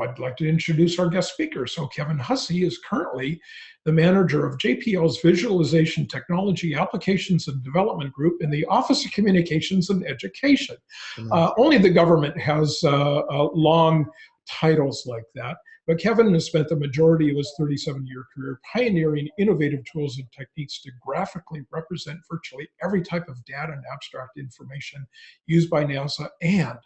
I'd like to introduce our guest speaker. So Kevin Hussey is currently the manager of JPL's Visualization Technology Applications and Development Group in the Office of Communications and Education. Mm-hmm. Uh, only the government has uh, uh, long titles like that. But Kevin has spent the majority of his 37 year career pioneering innovative tools and techniques to graphically represent virtually every type of data and abstract information used by NASA and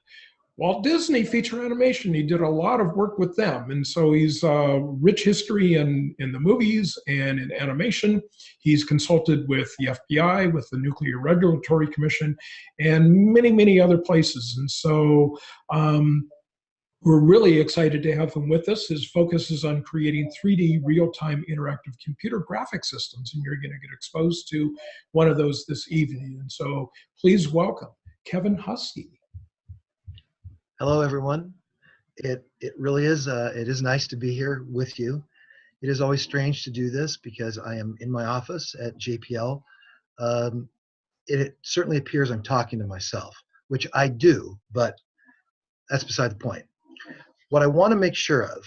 Walt Disney feature animation, he did a lot of work with them. And so he's uh, rich history in, in the movies and in animation. He's consulted with the FBI, with the Nuclear Regulatory Commission, and many, many other places. And so um, we're really excited to have him with us. His focus is on creating 3D real-time interactive computer graphic systems, and you're going to get exposed to one of those this evening. And so please welcome Kevin Hussey. Hello, everyone. It it really is uh, it is nice to be here with you. It is always strange to do this because I am in my office at JPL. Um, it, it certainly appears I'm talking to myself, which I do, but that's beside the point. What I want to make sure of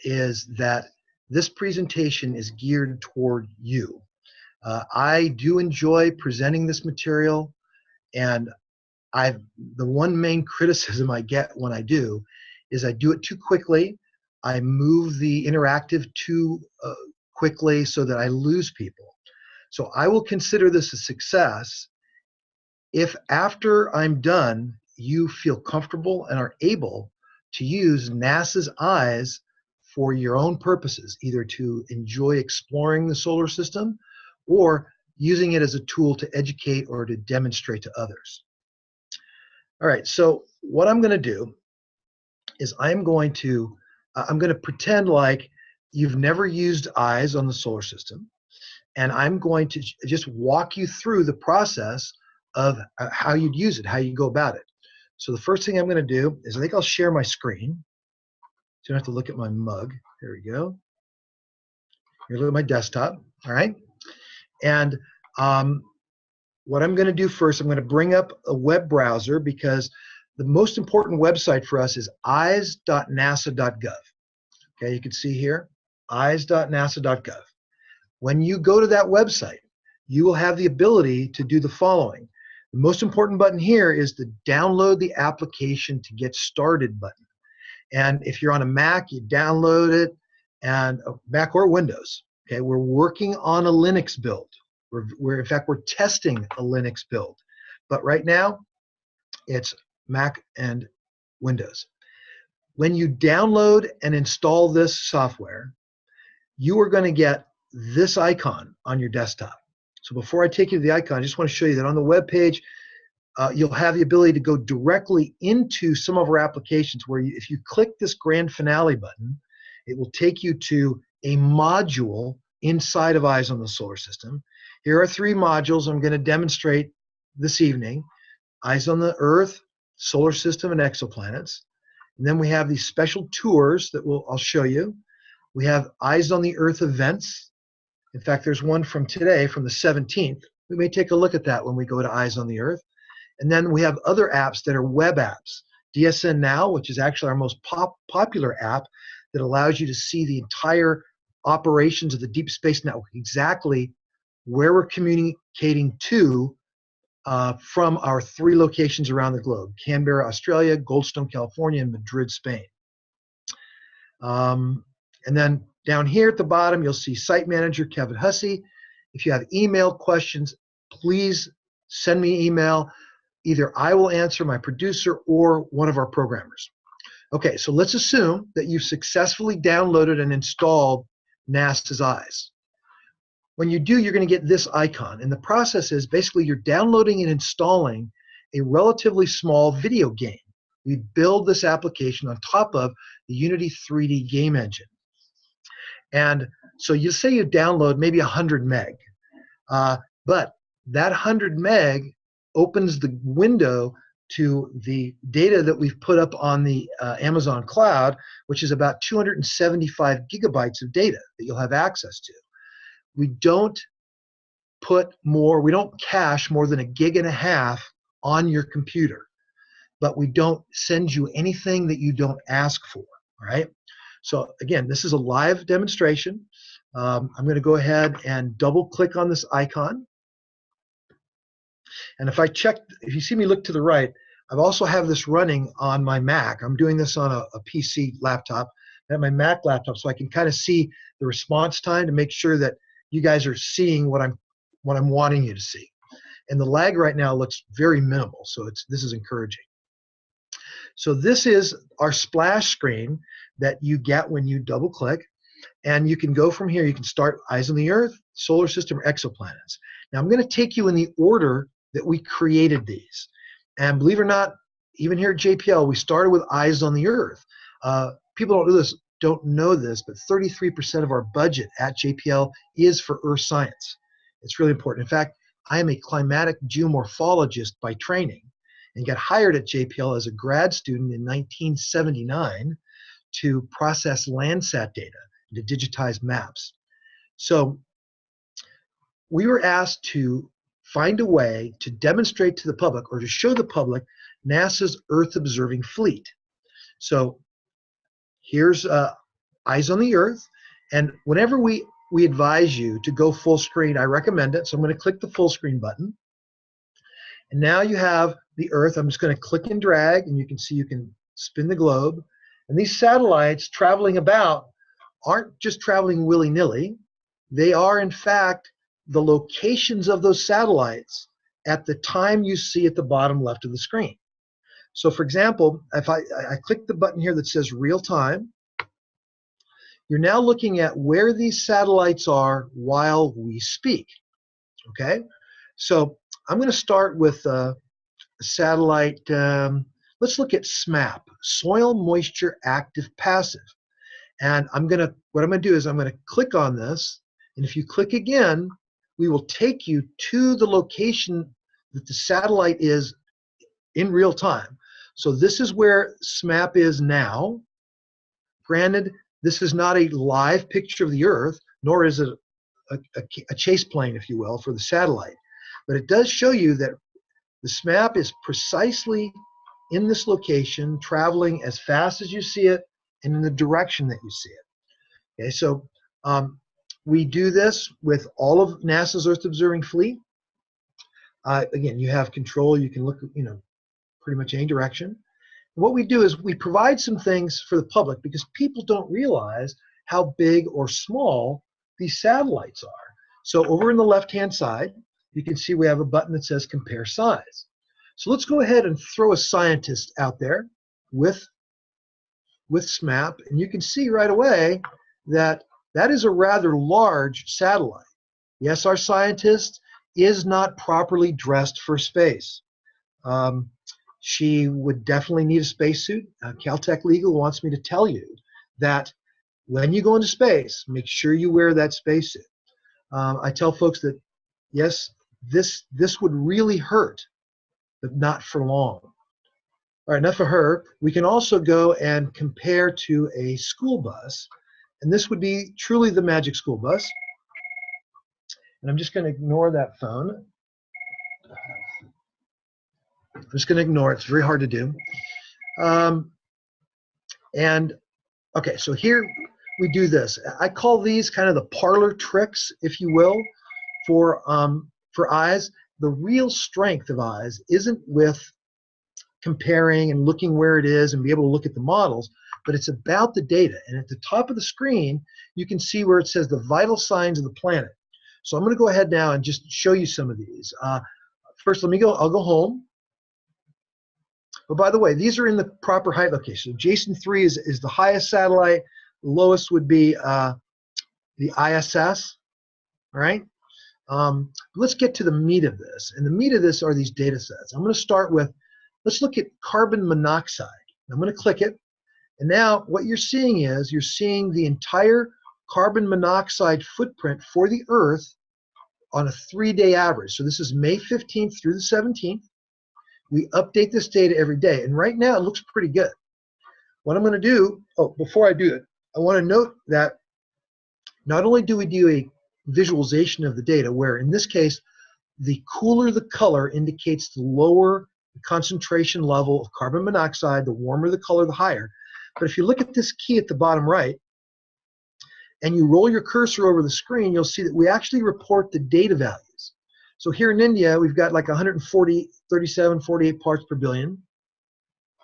is that this presentation is geared toward you. Uh, I do enjoy presenting this material, and I the one main criticism I get when I do is I do it too quickly. I move the interactive too uh, quickly so that I lose people. So I will consider this a success if after I'm done, you feel comfortable and are able to use NASA's eyes for your own purposes, either to enjoy exploring the solar system or using it as a tool to educate or to demonstrate to others. All right, so what I'm going to do is I'm going to uh, I'm going to pretend like you've never used eyes on the solar system, and I'm going to just walk you through the process of uh, how you'd use it, how you go about it. So the first thing I'm going to do is I think I'll share my screen. So you don't have to look at my mug. There we go. Here, look at my desktop. All right, and um, what I'm going to do first, I'm going to bring up a web browser because the most important website for us is eyes.nasa.gov. Okay, you can see here, eyes.nasa.gov. When you go to that website, you will have the ability to do the following. The most important button here is the download the application to get started button. And if you're on a Mac, you download it, and uh, Mac or Windows. Okay, we're working on a Linux build. We're, we're, in fact, we're testing a Linux build. But right now, it's Mac and Windows. When you download and install this software, you are going to get this icon on your desktop. So before I take you to the icon, I just want to show you that on the web page, uh, you'll have the ability to go directly into some of our applications where you, if you click this grand finale button, it will take you to a module inside of Eyes on the Solar System. Here are three modules I'm going to demonstrate this evening. Eyes on the Earth, Solar System, and exoplanets. And then we have these special tours that we'll, I'll show you. We have Eyes on the Earth events. In fact, there's one from today, from the 17th. We may take a look at that when we go to Eyes on the Earth. And then we have other apps that are web apps. DSN Now, which is actually our most pop popular app that allows you to see the entire operations of the Deep Space Network, exactly where we're communicating to uh, from our three locations around the globe Canberra, Australia, Goldstone, California, and Madrid, Spain. Um, and then down here at the bottom, you'll see Site Manager Kevin Hussey. If you have email questions, please send me email. Either I will answer, my producer, or one of our programmers. Okay, so let's assume that you've successfully downloaded and installed NASA's Eyes. When you do, you're going to get this icon. And the process is basically you're downloading and installing a relatively small video game. We build this application on top of the Unity 3D game engine. And so you say you download maybe 100 meg, uh, but that 100 meg opens the window to the data that we've put up on the uh, Amazon cloud, which is about 275 gigabytes of data that you'll have access to we don't put more, we don't cache more than a gig and a half on your computer, but we don't send you anything that you don't ask for. All right. So again, this is a live demonstration. Um, I'm going to go ahead and double click on this icon. And if I check, if you see me look to the right, I also have this running on my Mac. I'm doing this on a, a PC laptop, at my Mac laptop, so I can kind of see the response time to make sure that you guys are seeing what I'm what I'm wanting you to see. And the lag right now looks very minimal, so it's this is encouraging. So this is our splash screen that you get when you double click. And you can go from here, you can start Eyes on the Earth, Solar System, or Exoplanets. Now I'm going to take you in the order that we created these. And believe it or not, even here at JPL, we started with Eyes on the Earth. Uh, people don't do this, don't know this, but 33% of our budget at JPL is for Earth science. It's really important. In fact, I am a climatic geomorphologist by training and got hired at JPL as a grad student in 1979 to process Landsat data and to digitize maps. So we were asked to find a way to demonstrate to the public or to show the public NASA's Earth observing fleet. So here's uh, Eyes on the Earth. And whenever we, we advise you to go full screen, I recommend it. So I'm going to click the full screen button. And now you have the Earth. I'm just going to click and drag, and you can see you can spin the globe. And these satellites traveling about aren't just traveling willy nilly, they are, in fact, the locations of those satellites at the time you see at the bottom left of the screen. So, for example, if I, I click the button here that says real time, you're now looking at where these satellites are while we speak. Okay, so I'm going to start with uh, a satellite. Um, let's look at SMAP, Soil Moisture Active Passive. And I'm going to, what I'm going to do is I'm going to click on this. And if you click again, we will take you to the location that the satellite is in real time. So this is where SMAP is now. Granted, this is not a live picture of the Earth, nor is it a, a, a chase plane, if you will, for the satellite. But it does show you that the SMAP is precisely in this location, traveling as fast as you see it and in the direction that you see it. Okay, so um, we do this with all of NASA's Earth observing fleet. Uh, again, you have control. You can look, you know, pretty much any direction. what we do is we provide some things for the public because people don't realize how big or small these satellites are. So over in the left-hand side, you can see we have a button that says compare size. So let's go ahead and throw a scientist out there with, with SMAP, and you can see right away that that is a rather large satellite. Yes, our scientist is not properly dressed for space. Um, she would definitely need a spacesuit. Uh, Caltech Legal wants me to tell you that when you go into space, make sure you wear that spacesuit. Um, I tell folks that yes, this this would really hurt, but not for long. All right, enough of her. We can also go and compare to a school bus and this would be truly the magic school bus. And I'm just going to ignore that phone. I'm just going to ignore it. It's very hard to do. Um, and okay, so here we do this. I call these kind of the parlor tricks, if you will, for um, for eyes. The real strength of eyes isn't with comparing and looking where it is and be able to look at the models, but it's about the data. And at the top of the screen, you can see where it says the vital signs of the planet. So I'm going to go ahead now and just show you some of these. Uh, first, let me go, I'll go home. But by the way, these are in the proper height location. Jason 3 is, is the highest satellite. The lowest would be uh, the ISS, all right? Um, let's get to the meat of this. And the meat of this are these data sets. I'm going to start with, let's look at carbon monoxide. I'm going to click it. And now what you're seeing is you're seeing the entire carbon monoxide footprint for the Earth on a three-day average. So this is May 15th through the 17th. We update this data every day. And right now it looks pretty good. What I'm going to do, oh, before I do it, I want to note that not only do we do a visualization of the data, where in this case, the cooler the color indicates the lower the concentration level of carbon monoxide, the warmer the color, the higher. But if you look at this key at the bottom right, and you roll your cursor over the screen, you'll see that we actually report the data values. So here in India, we've got like 140, 37, 48 parts per billion.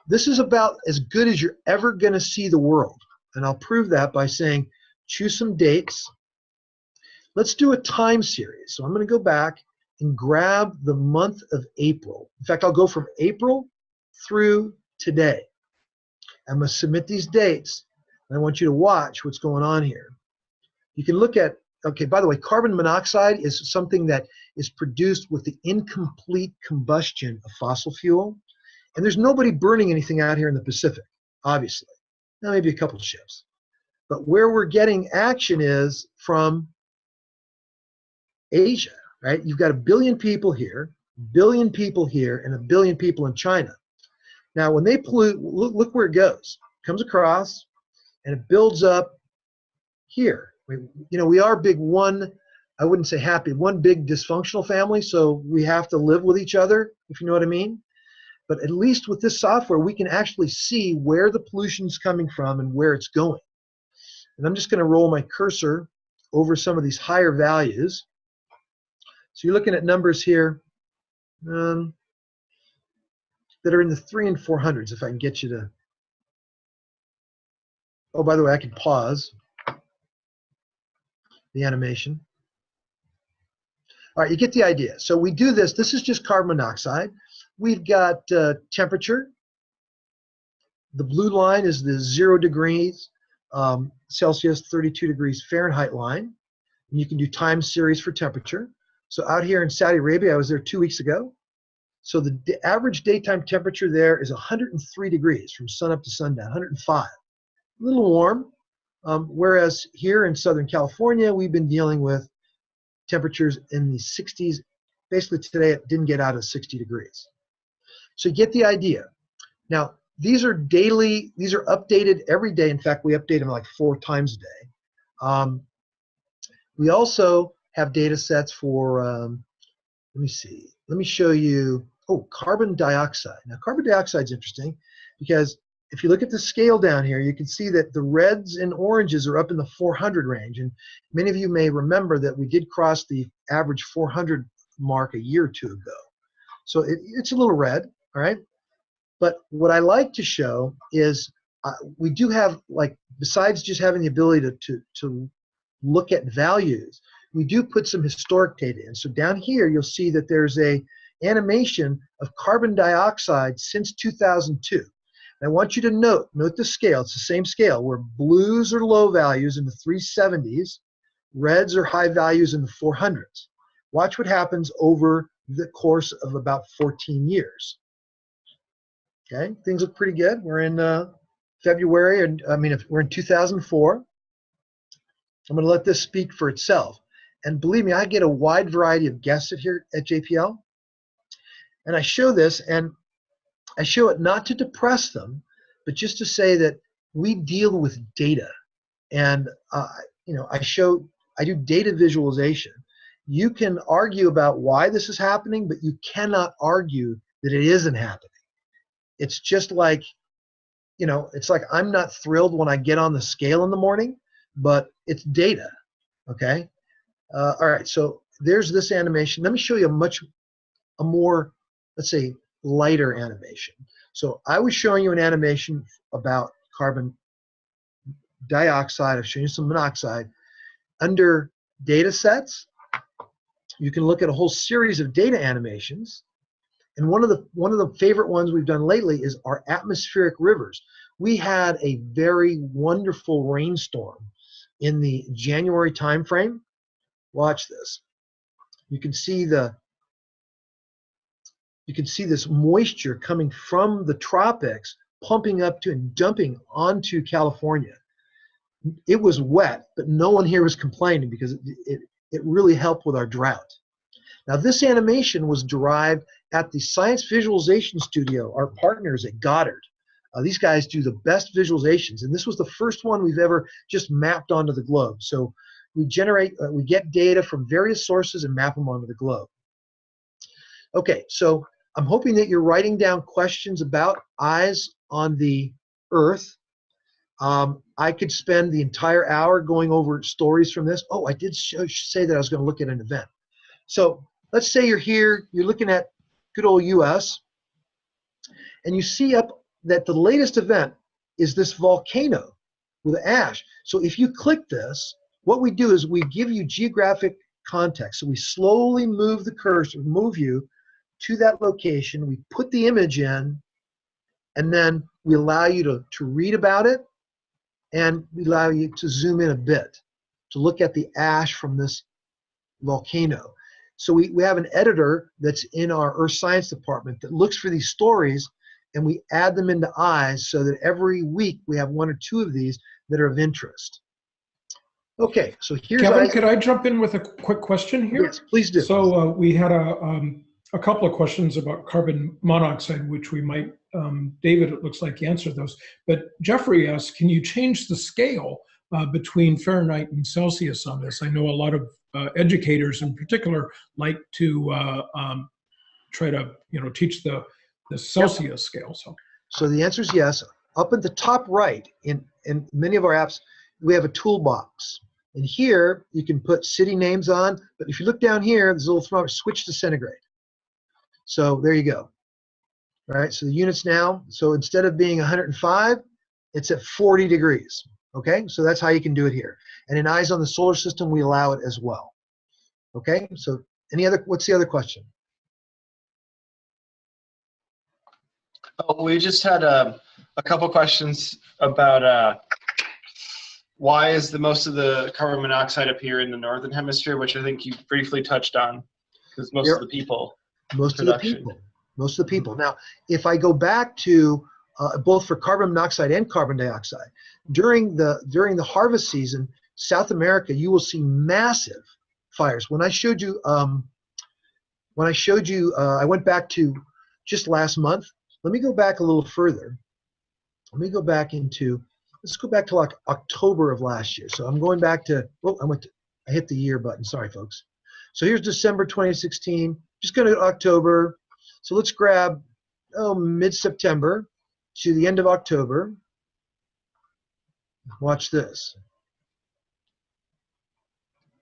This is about as good as you're ever going to see the world. And I'll prove that by saying, choose some dates. Let's do a time series. So I'm going to go back and grab the month of April. In fact, I'll go from April through today. I'm going to submit these dates, and I want you to watch what's going on here. You can look at, okay, by the way, carbon monoxide is something that is produced with the incomplete combustion of fossil fuel. And there's nobody burning anything out here in the Pacific, obviously. Now, maybe a couple of ships. But where we're getting action is from Asia, right? You've got a billion people here, billion people here, and a billion people in China. Now, when they pollute, look, look where it goes. It comes across, and it builds up here. We, you know, we are big one, I wouldn't say happy, one big dysfunctional family, so we have to live with each other, if you know what I mean. But at least with this software, we can actually see where the pollution is coming from and where it's going. And I'm just going to roll my cursor over some of these higher values. So you're looking at numbers here um, that are in the three and four hundreds, if I can get you to. Oh, by the way, I can pause the animation. All right, you get the idea. So we do this. This is just carbon monoxide. We've got uh, temperature. The blue line is the zero degrees um, Celsius, 32 degrees Fahrenheit line. And you can do time series for temperature. So out here in Saudi Arabia, I was there two weeks ago. So the average daytime temperature there is 103 degrees from sun up to sundown, 105. A little warm. Um, whereas here in Southern California, we've been dealing with temperatures in the 60s. Basically today, it didn't get out of 60 degrees. So you get the idea. Now, these are daily, these are updated every day. In fact, we update them like four times a day. Um, we also have data sets for, um, let me see, let me show you, oh, carbon dioxide. Now, carbon dioxide is interesting because if you look at the scale down here, you can see that the reds and oranges are up in the 400 range. And many of you may remember that we did cross the average 400 mark a year or two ago. So it, it's a little red all right? But what I like to show is uh, we do have, like, besides just having the ability to, to, to look at values, we do put some historic data in. So down here, you'll see that there's a animation of carbon dioxide since 2002. And I want you to note, note the scale. It's the same scale where blues are low values in the 370s, reds are high values in the 400s. Watch what happens over the course of about 14 years. Okay, things look pretty good. We're in uh, February, and I mean, if we're in 2004. I'm going to let this speak for itself. And believe me, I get a wide variety of guests here at JPL. And I show this, and I show it not to depress them, but just to say that we deal with data. And, uh, you know, I show, I do data visualization. You can argue about why this is happening, but you cannot argue that it isn't happening. It's just like, you know, it's like I'm not thrilled when I get on the scale in the morning, but it's data. Okay. Uh, all right. So there's this animation. Let me show you a much, a more, let's say, lighter animation. So I was showing you an animation about carbon dioxide. I've shown you some monoxide. Under data sets, you can look at a whole series of data animations and one of the one of the favorite ones we've done lately is our atmospheric rivers. We had a very wonderful rainstorm in the January timeframe. Watch this. You can see the you can see this moisture coming from the tropics pumping up to and dumping onto California. It was wet, but no one here was complaining because it, it, it really helped with our drought. Now, this animation was derived at the Science Visualization Studio, our partners at Goddard. Uh, these guys do the best visualizations, and this was the first one we've ever just mapped onto the globe. So we generate, uh, we get data from various sources and map them onto the globe. Okay, so I'm hoping that you're writing down questions about eyes on the Earth. Um, I could spend the entire hour going over stories from this. Oh, I did show, say that I was going to look at an event. So let's say you're here, you're looking at good old US, and you see up that the latest event is this volcano with ash. So if you click this, what we do is we give you geographic context. So we slowly move the cursor, move you to that location. We put the image in, and then we allow you to, to read about it, and we allow you to zoom in a bit to look at the ash from this volcano. So we, we have an editor that's in our earth science department that looks for these stories and we add them into eyes so that every week we have one or two of these that are of interest. Okay, so here's Kevin, eyes- could I jump in with a quick question here? Yes, please do. So uh, we had a, um, a couple of questions about carbon monoxide, which we might, um, David, it looks like you answered those. But Jeffrey asked, can you change the scale uh, between Fahrenheit and Celsius on this? I know a lot of uh, educators in particular like to uh, um, try to, you know, teach the, the Celsius scale. So So the answer is yes. Up at the top right, in, in many of our apps, we have a toolbox. And here, you can put city names on, but if you look down here, there's a little switch to centigrade. So there you go. All right, so the units now, so instead of being 105, it's at 40 degrees. Okay, so that's how you can do it here. And in Eyes on the Solar System, we allow it as well. Okay, so any other, what's the other question? Oh, we just had a, a couple questions about uh, why is the most of the carbon monoxide up here in the northern hemisphere, which I think you briefly touched on, because most Yep. of the people. Most of the people. Most of the people. Now if i go back to uh, both for carbon monoxide and carbon dioxide during the during the harvest season south america you will see massive fires. When i showed you um, when i showed you uh, i went back to just last month. Let me go back a little further. Let me go back into let's go back to like october of last year. So i'm going back to oh i went to, i hit the year button. Sorry folks. So here's december 2016 just going to October. So let's grab oh, mid-September to the end of October. Watch this.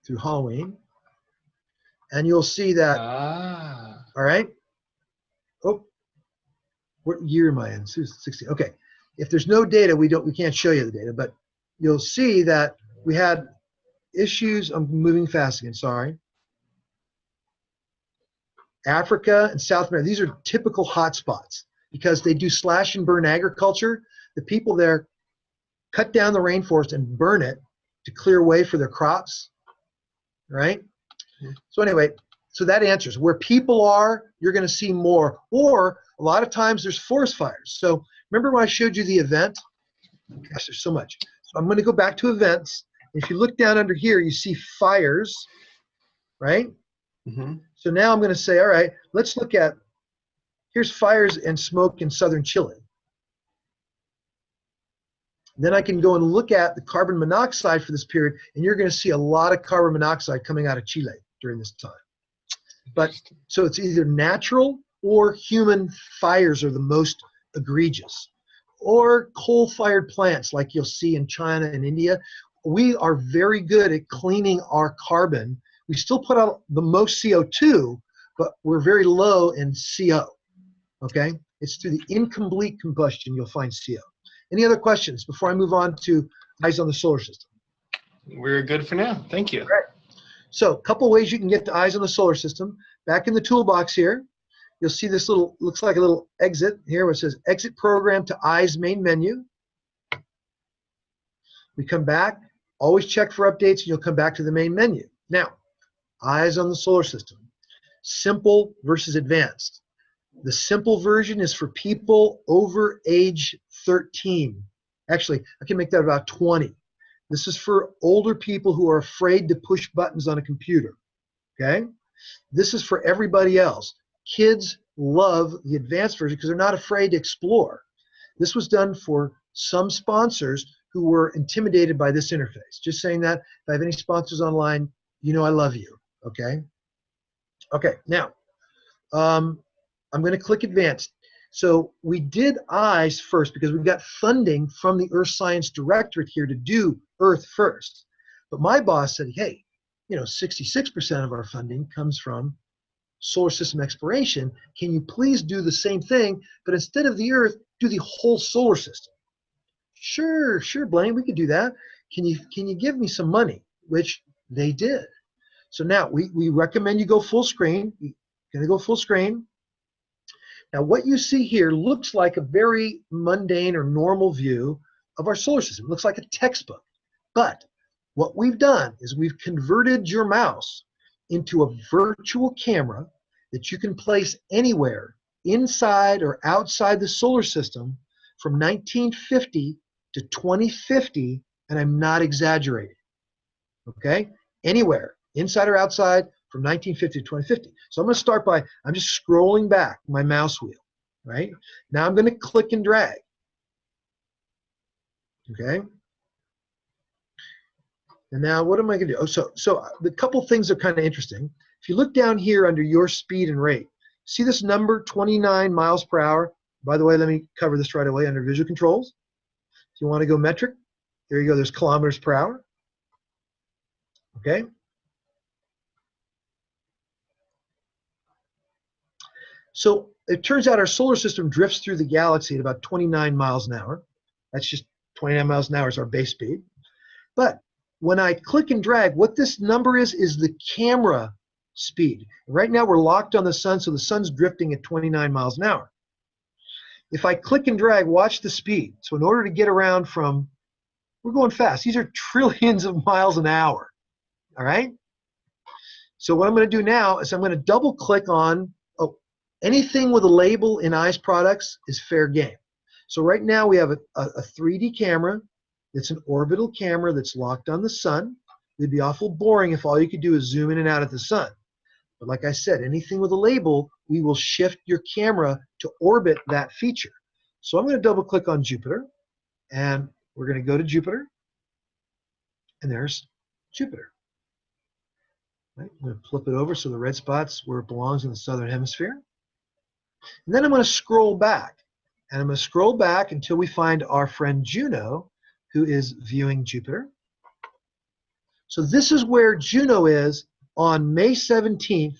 Through Halloween. And you'll see that, Ah. all right? Oh, what year am I in? 16. Okay. If there's no data, we don't we can't show you the data, but you'll see that we had issues. I'm moving fast again, sorry. Africa and South America, these are typical hotspots because they do slash and burn agriculture. The people there cut down the rainforest and burn it to clear way for their crops, right? So anyway, so that answers where people are, you're going to see more. Or a lot of times there's forest fires. So remember when I showed you the event? Gosh, there's so much. So I'm going to go back to events. If you look down under here, you see fires, right? hmm So now I'm going to say, all right, let's look at, here's fires and smoke in southern Chile. Then I can go and look at the carbon monoxide for this period, and you're going to see a lot of carbon monoxide coming out of Chile during this time. But so it's either natural or human fires are the most egregious, or coal-fired plants like you'll see in China and India. We are very good at cleaning our carbon we still put out the most CO2, but we're very low in CO. Okay? It's through the incomplete combustion you'll find CO. Any other questions before I move on to eyes on the solar system? We're good for now. Thank you. So, a couple ways you can get to eyes on the solar system. Back in the toolbox here, you'll see this little, looks like a little exit here where it says exit program to eyes main menu. We come back, always check for updates, and you'll come back to the main menu. Now, eyes on the solar system. Simple versus advanced. The simple version is for people over age 13. Actually, I can make that about 20. This is for older people who are afraid to push buttons on a computer. Okay? This is for everybody else. Kids love the advanced version because they're not afraid to explore. This was done for some sponsors who were intimidated by this interface. Just saying that. If I have any sponsors online, you know I love you. Okay? Okay, now, um, I'm going to click advanced. So we did eyes first because we've got funding from the Earth Science Directorate here to do Earth first. But my boss said, hey, you know, 66% of our funding comes from solar system exploration. Can you please do the same thing, but instead of the Earth, do the whole solar system? Sure, sure, Blaine, we could do that. Can you can you give me some money? Which they did. So now we, we recommend you go full screen. You're gonna go full screen. Now what you see here looks like a very mundane or normal view of our solar system. It looks like a textbook. But what we've done is we've converted your mouse into a virtual camera that you can place anywhere inside or outside the solar system from 1950 to 2050, and I'm not exaggerating. Okay? Anywhere, inside or outside, from 1950 to 2050. So I'm going to start by, I'm just scrolling back my mouse wheel, right? Now I'm going to click and drag. Okay? And now what am I going to do? Oh, so, so uh, the couple things are kind of interesting. If you look down here under your speed and rate, see this number 29 miles per hour? By the way, let me cover this right away under visual controls. If you want to go metric, there you go, there's kilometers per hour. Okay? So it turns out our solar system drifts through the galaxy at about 29 miles an hour. That's just 29 miles an hour is our base speed. But when I click and drag, what this number is, is the camera speed. Right now we're locked on the sun, so the sun's drifting at 29 miles an hour. If I click and drag, watch the speed. So in order to get around from, we're going fast. These are trillions of miles an hour, all right? So what I'm gonna do now is I'm gonna double click on anything with a label in eyes products is fair game. So right now we have a, a, a 3D camera. It's an orbital camera that's locked on the sun. It'd be awful boring if all you could do is zoom in and out at the sun. But like I said, anything with a label, we will shift your camera to orbit that feature. So I'm going to double click on Jupiter and we're going to go to Jupiter and there's Jupiter. Right? I'm going to flip it over so the red spot's where it belongs in the southern hemisphere. And then I'm going to scroll back. And I'm going to scroll back until we find our friend Juno, who is viewing Jupiter. So this is where Juno is on May 17th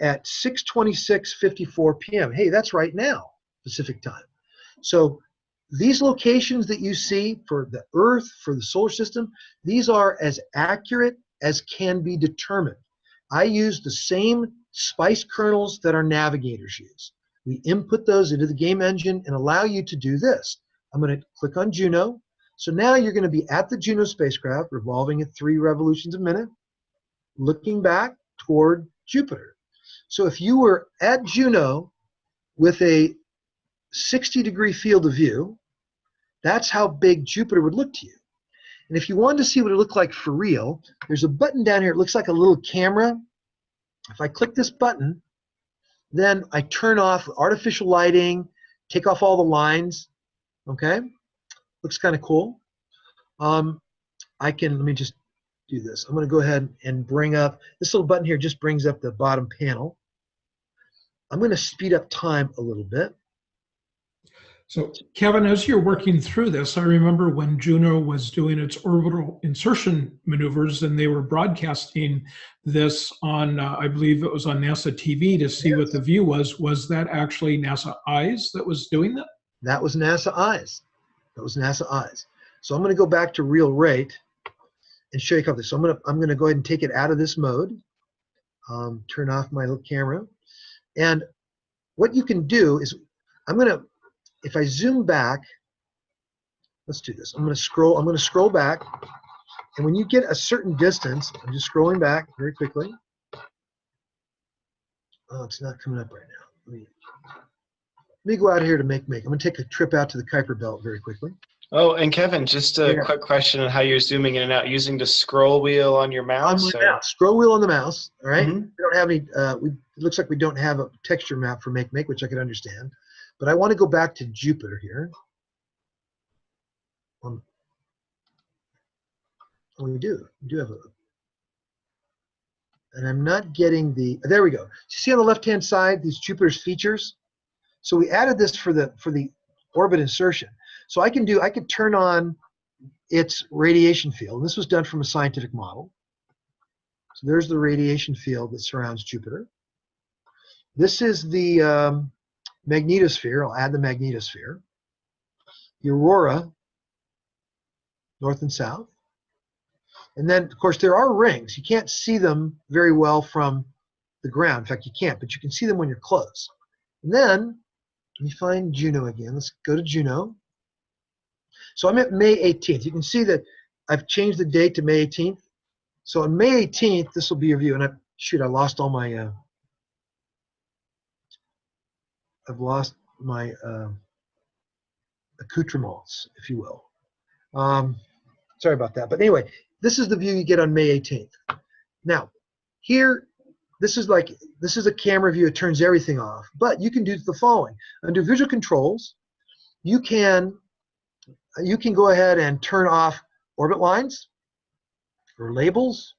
at 6:26:54 p.m. Hey, that's right now, Pacific time. So these locations that you see for the Earth, for the solar system, these are as accurate as can be determined. I use the same spice kernels that our navigators use. We input those into the game engine and allow you to do this. I'm going to click on Juno. So now you're going to be at the Juno spacecraft, revolving at three revolutions a minute, looking back toward Jupiter. So if you were at Juno with a 60 degree field of view, that's how big Jupiter would look to you. And if you wanted to see what it looked like for real, there's a button down here. It looks like a little camera. If I click this button, then I turn off artificial lighting, take off all the lines. Okay, looks kind of cool. Um, I can, let me just do this. I'm going to go ahead and bring up, this little button here just brings up the bottom panel. I'm going to speed up time a little bit. So, Kevin, as you're working through this, I remember when Juno was doing its orbital insertion maneuvers and they were broadcasting this on, uh, I believe it was on NASA TV to see yes. what the view was. Was that actually NASA Eyes that was doing that? That was NASA Eyes. That was NASA Eyes. So I'm going to go back to real rate and show you couple. So I'm going to I'm going to go ahead and take it out of this mode. Um, turn off my little camera, and what you can do is I'm going to if I zoom back, let's do this. I'm going to scroll. I'm going to scroll back, and when you get a certain distance, I'm just scrolling back very quickly. Oh, it's not coming up right now. Let me, let me go out here to Makemake. I'm going to take a trip out to the Kuiper Belt very quickly. Oh, and Kevin, just a yeah. quick question on how you're zooming in and out using the scroll wheel on your mouse. On mouse. Scroll wheel on the mouse. All right? mm -hmm. We don't have any. Uh, we, it looks like we don't have a texture map for Makemake, which I can understand. But I want to go back to Jupiter here. Um, oh, we do. We do have a. And I'm not getting the. There we go. You see on the left-hand side these Jupiter's features. So we added this for the for the orbit insertion. So I can do I could turn on its radiation field. And this was done from a scientific model. So there's the radiation field that surrounds Jupiter. This is the um, magnetosphere. I'll add the magnetosphere. Aurora, north and south. And then, of course, there are rings. You can't see them very well from the ground. In fact, you can't, but you can see them when you're close. And then, let me find Juno again. Let's go to Juno. So I'm at May 18th. You can see that I've changed the date to May 18th. So on May 18th, this will be your view. And I, shoot, I lost all my, uh, I've lost my uh, accoutrements, if you will. Um, sorry about that. But anyway, this is the view you get on May 18th. Now, here, this is like, this is a camera view. It turns everything off. But you can do the following. Under visual controls, you can, you can go ahead and turn off orbit lines or labels,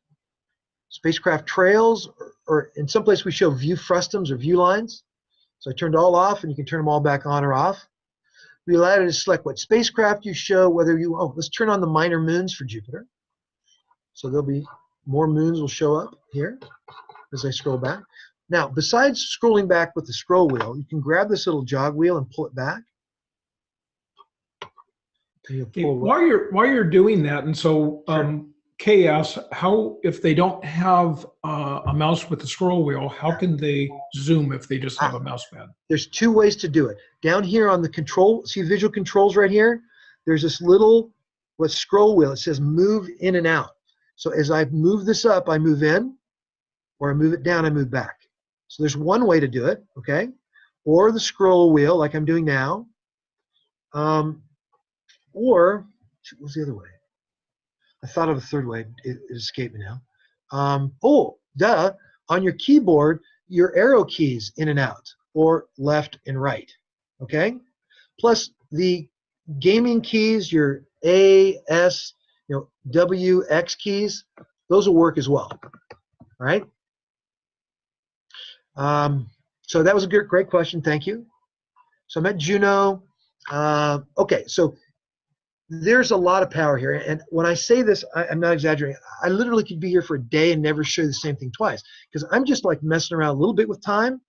spacecraft trails, or, or in some place we show view frustums or view lines. So I turned all off and you can turn them all back on or off. We allow you to select what spacecraft you show, whether you, oh, let's turn on the minor moons for Jupiter. So there'll be more moons will show up here as I scroll back. Now, besides scrolling back with the scroll wheel, you can grab this little jog wheel and pull it back. And you'll Okay, pull it- While you're while you're doing that, and so um, Asks, how if they don't have uh, a mouse with a scroll wheel, how can they zoom if they just have a mouse pad? There's two ways to do it. Down here on the control, see visual controls right here? There's this little what scroll wheel. It says move in and out. So as I move this up, I move in, or I move it down, I move back. So there's one way to do it, okay? Or the scroll wheel, like I'm doing now. Um, or, what was the other way? I thought of a third way. It, it escaped me now. Um, oh, duh. On your keyboard, your arrow keys in and out, or left and right. Okay? Plus the gaming keys, your A, S, you know, W, X keys, those will work as well. All right? Um, so that was a great question. Thank you. So I'm at Juno. Uh, okay, so there's a lot of power here. And when I say this, I, I'm not exaggerating. I literally could be here for a day and never show you the same thing twice because I'm just like messing around a little bit with time.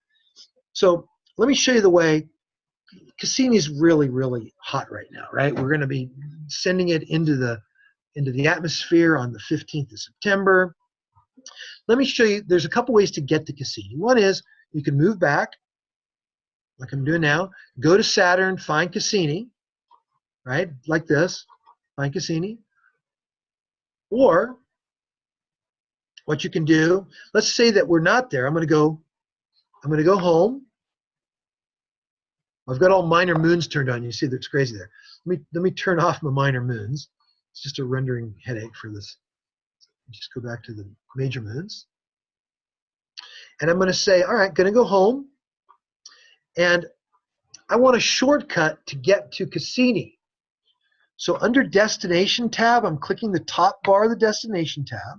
So let me show you the way Cassini's really, really hot right now, right? We're going to be sending it into the into the atmosphere on the 15th of September. Let me show you. There's a couple ways to get to Cassini. One is you can move back, like I'm doing now. Go to Saturn, find Cassini, right? Like this, find Cassini. Or what you can do, let's say that we're not there. I'm going to go. I'm going to go home. I've got all minor moons turned on. You see that's crazy there. Let me let me turn off my minor moons. It's just a rendering headache for this. Just go back to the major moons. And I'm going to say, all right, going to go home. And I want a shortcut to get to Cassini. So under destination tab, I'm clicking the top bar of the destination tab.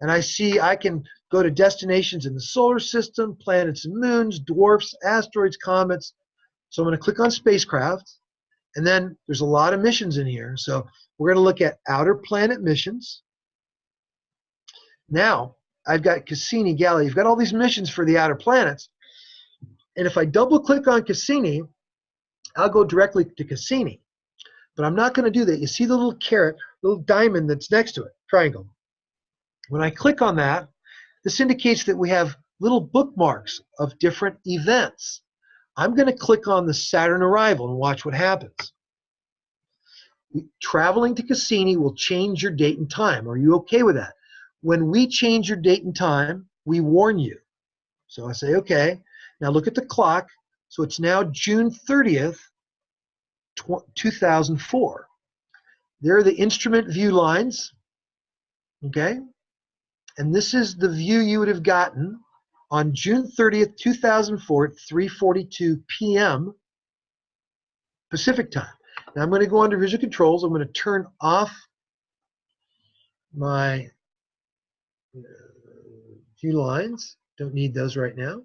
And I see I can go to destinations in the solar system, planets and moons, dwarfs, asteroids, comets. So I'm going to click on spacecraft. And then there's a lot of missions in here. So we're going to look at outer planet missions. Now, I've got Cassini, Galileo. You've got all these missions for the outer planets. And if I double click on Cassini, I'll go directly to Cassini. But I'm not going to do that. You see the little caret, little diamond that's next to it, triangle. When I click on that, this indicates that we have little bookmarks of different events. I'm going to click on the Saturn arrival and watch what happens. Traveling to Cassini will change your date and time. Are you okay with that? When we change your date and time, we warn you. So I say, okay. Now look at the clock. So it's now June 30th, 2004. There are the instrument view lines. Okay. And this is the view you would have gotten on June 30th, 2004 at 3:42 p.m. Pacific time. Now I'm going to go under visual controls. I'm going to turn off my uh, view lines. Don't need those right now.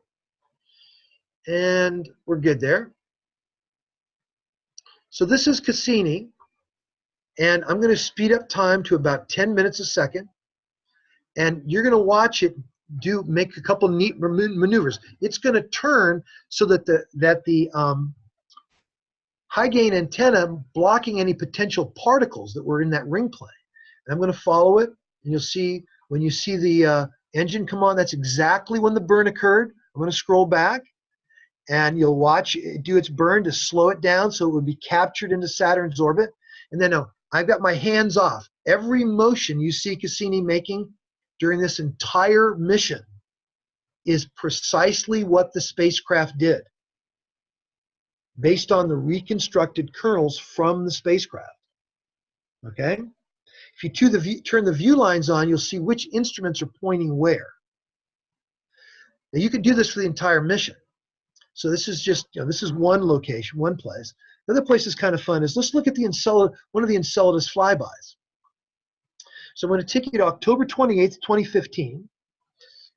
And we're good there. So this is Cassini. And I'm going to speed up time to about 10 minutes a second. And you're going to watch it do make a couple neat maneuvers. It's going to turn so that the that the um, high gain antenna blocking any potential particles that were in that ring plane. And I'm going to follow it, and you'll see when you see the uh, engine come on, that's exactly when the burn occurred. I'm going to scroll back, and you'll watch it do its burn to slow it down so it would be captured into Saturn's orbit. And then no, I've got my hands off. Every motion you see Cassini making during this entire mission is precisely what the spacecraft did based on the reconstructed kernels from the spacecraft. Okay? If you turn the view lines on, you'll see which instruments are pointing where. Now you can do this for the entire mission. So this is just, you know, this is one location, one place. The other place is kind of fun is let's look at the Enceladus, one of the Enceladus flybys. So I'm going to take you to October 28th, 2015.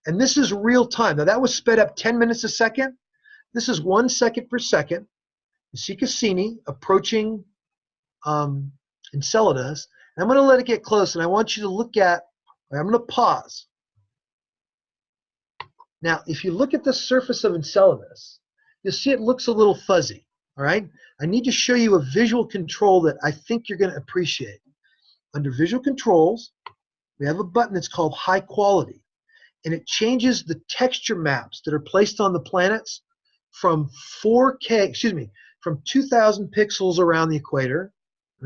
And this is real time. Now that was sped up 10 minutes a second. This is one second per second. You see Cassini approaching um, Enceladus. And I'm going to let it get close, and I want you to look at, I'm going to pause. Now, if you look at the surface of Enceladus, you'll see it looks a little fuzzy, all right? I need to show you a visual control that I think you're going to appreciate. Under Visual Controls, we have a button that's called High Quality, and it changes the texture maps that are placed on the planets from 4K, excuse me, from 2,000 pixels around the equator,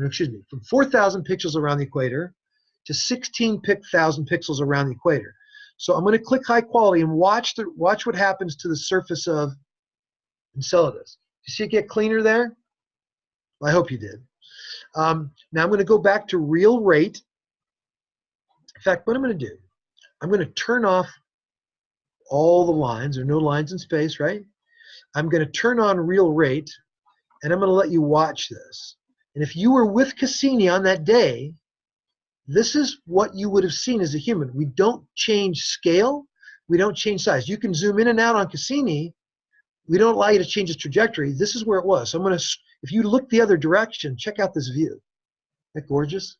excuse me, from 4,000 pixels around the equator to 16,000 pixels around the equator. So I'm going to click high quality and watch the watch what happens to the surface of Enceladus. You see it get cleaner there? Well, I hope you did. Um, now I'm going to go back to real rate. In fact, what I'm going to do, I'm going to turn off all the lines. There are no lines in space, right? I'm going to turn on real rate, and I'm going to let you watch this. And if you were with Cassini on that day, this is what you would have seen as a human. We don't change scale. We don't change size. You can zoom in and out on Cassini. We don't allow you to change its trajectory. This is where it was. So I'm going to if you look the other direction, check out this view. Isn't that gorgeous?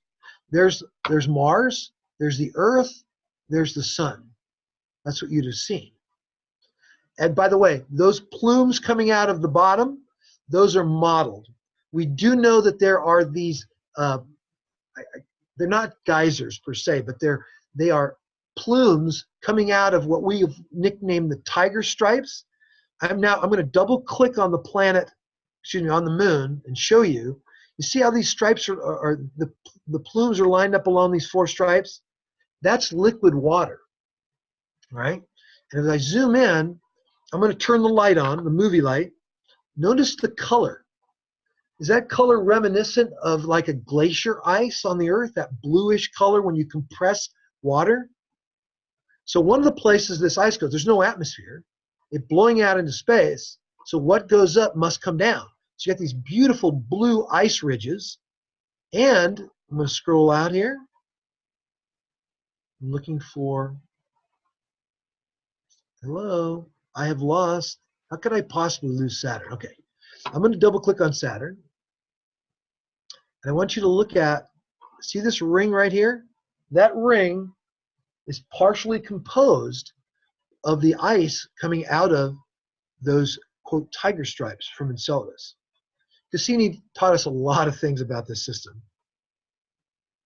There's, there's Mars, there's the Earth, there's the Sun. That's what you'd have seen. And by the way, those plumes coming out of the bottom, those are modeled. We do know that there are these, uh, they're not geysers per se, but they're, they are plumes coming out of what we have nicknamed the tiger stripes. I'm now, I'm going to double click on the planet excuse me, on the moon and show you. You see how these stripes are, are, are the, the plumes are lined up along these four stripes? That's liquid water, right? And as I zoom in, I'm going to turn the light on, the movie light. Notice the color. Is that color reminiscent of like a glacier ice on the earth, that bluish color when you compress water? So one of the places this ice goes, there's no atmosphere. It blowing out into space. So what goes up must come down. So you got these beautiful blue ice ridges. And I'm going to scroll out here. I'm looking for, hello, I have lost. How could I possibly lose Saturn? Okay, I'm going to double click on Saturn. And I want you to look at, see this ring right here? That ring is partially composed of the ice coming out of those quote tiger stripes from Enceladus. Cassini taught us a lot of things about this system.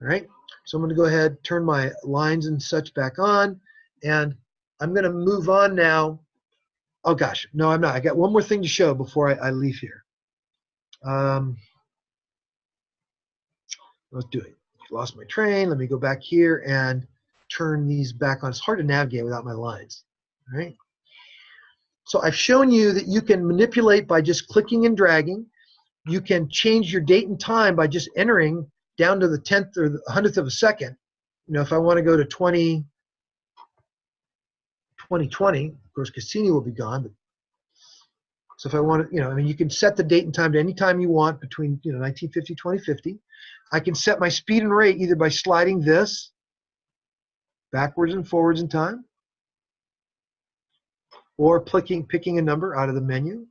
All right, so I'm going to go ahead, turn my lines and such back on, and I'm going to move on now. Oh gosh, no, I'm not. I got one more thing to show before I, I leave here. Um, let's do it. Lost my train. Let me go back here and turn these back on. It's hard to navigate without my lines. Right. So I've shown you that you can manipulate by just clicking and dragging you can change your date and time by just entering down to the 10th or the 100th of a second. You know, if I want to go to 20, 2020, of course, Cassini will be gone. But, so if I want to, you know, I mean, you can set the date and time to any time you want between, you know, 1950, 2050. I can set my speed and rate either by sliding this backwards and forwards in time, or picking, picking a number out of the menu.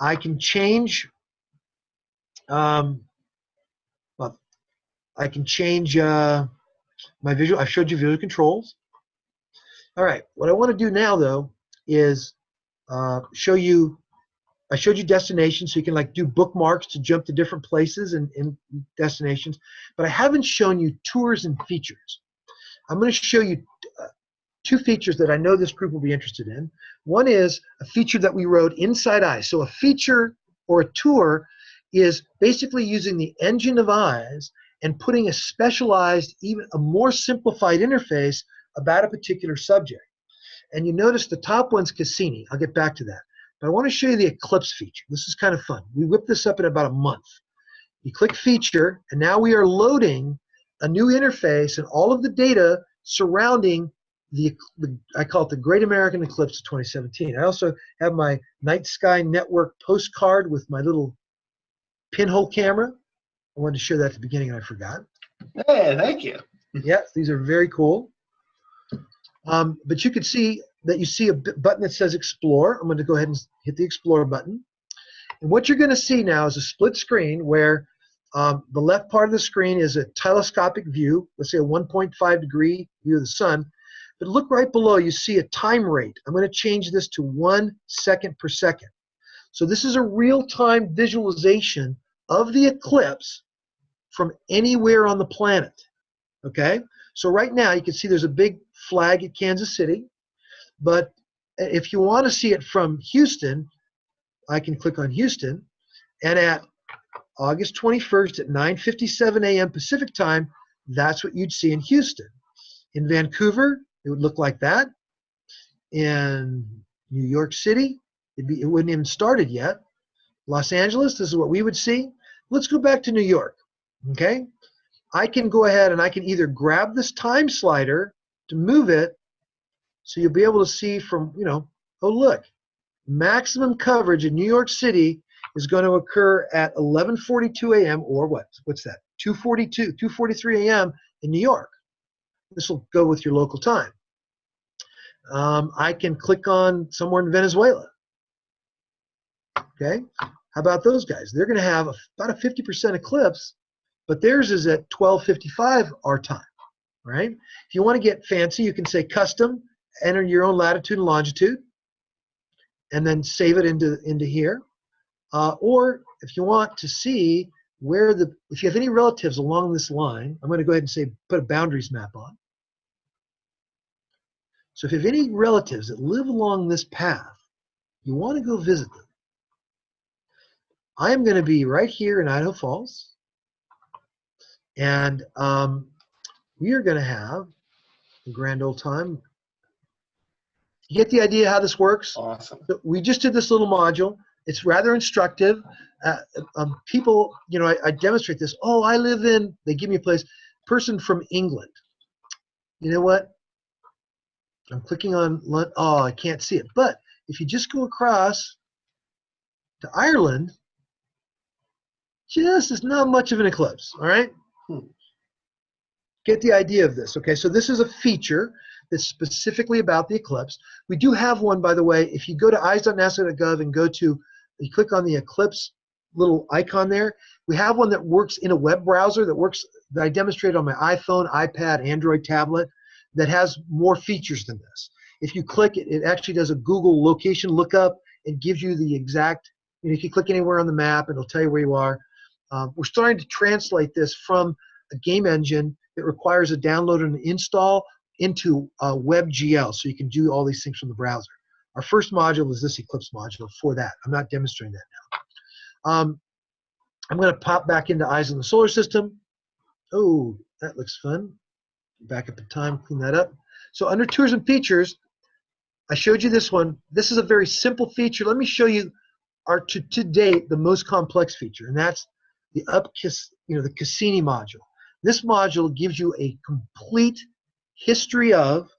I can change, um, well, I can change uh, my visual, I showed you visual controls. All right, what I want to do now though is uh, show you, I showed you destinations so you can like do bookmarks to jump to different places and, and destinations, but I haven't shown you tours and features. I'm going to show you uh, two features that I know this group will be interested in. One is a feature that we wrote inside Eyes. So a feature or a tour is basically using the engine of Eyes and putting a specialized, even a more simplified interface about a particular subject. And you notice the top one's Cassini. I'll get back to that. But I want to show you the Eclipse feature. This is kind of fun. We whipped this up in about a month. You click Feature, and now we are loading a new interface and all of the data surrounding the, the, I call it the Great American Eclipse of 2017. I also have my Night Sky Network postcard with my little pinhole camera. I wanted to show that at the beginning and I forgot. Hey, thank you. yes, these are very cool. Um, but you can see that you see a button that says Explore. I'm going to go ahead and hit the Explore button. And what you're going to see now is a split screen where um, the left part of the screen is a telescopic view, let's say a 1.5 degree view of the sun. But look right below, you see a time rate. I'm going to change this to one second per second. So this is a real-time visualization of the eclipse from anywhere on the planet. Okay? So right now you can see there's a big flag at Kansas City. But if you want to see it from Houston, I can click on Houston. And at August 21st at 9:57 a.m. Pacific time, that's what you'd see in Houston. In Vancouver, it would look like that. In New York City, be, it wouldn't even started yet. Los Angeles, this is what we would see. Let's go back to New York. Okay, I can go ahead and I can either grab this time slider to move it, so you'll be able to see from you know, oh look, maximum coverage in New York City is going to occur at 11:42 a.m. or what? What's that? 2:42, 2:43 a.m. in New York. This will go with your local time. Um, I can click on somewhere in Venezuela. Okay, how about those guys? They're going to have about a 50% eclipse, but theirs is at 12:55 our time. Right? If you want to get fancy, you can say custom, enter your own latitude and longitude, and then save it into into here. Uh, or if you want to see where the, if you have any relatives along this line, I'm going to go ahead and say put a boundaries map on. So if you have any relatives that live along this path, you want to go visit them. I am going to be right here in Idaho Falls. And um, we are going to have a grand old time. You get the idea how this works? Awesome. We just did this little module. It's rather instructive. Uh, um, people, you know, I, I, demonstrate this. Oh, I live in, they give me a place, person from England. You know what? I'm clicking on, oh, I can't see it. But if you just go across to Ireland, just is not much of an eclipse, all right? Hmm. Get the idea of this, okay? So this is a feature that's specifically about the eclipse. We do have one, by the way, if you go to eyes.nasa.gov and go to you click on the Eclipse little icon there. We have one that works in a web browser that works that I demonstrated on my iPhone, iPad, Android tablet that has more features than this. If you click it, it actually does a Google location lookup. It gives you the exact, you know, if you click anywhere on the map, it'll tell you where you are. Um, we're starting to translate this from a game engine that requires a download and an install into a WebGL, so you can do all these things from the browser. Our first module is this Eclipse module for that. I'm not demonstrating that now. Um, I'm going to pop back into Eyes on the Solar System. Oh, that looks fun. Back up in time, clean that up. So under Tours and Features, I showed you this one. This is a very simple feature. Let me show you our to, to date the most complex feature, and that's the up you know the Cassini module. This module gives you a complete history of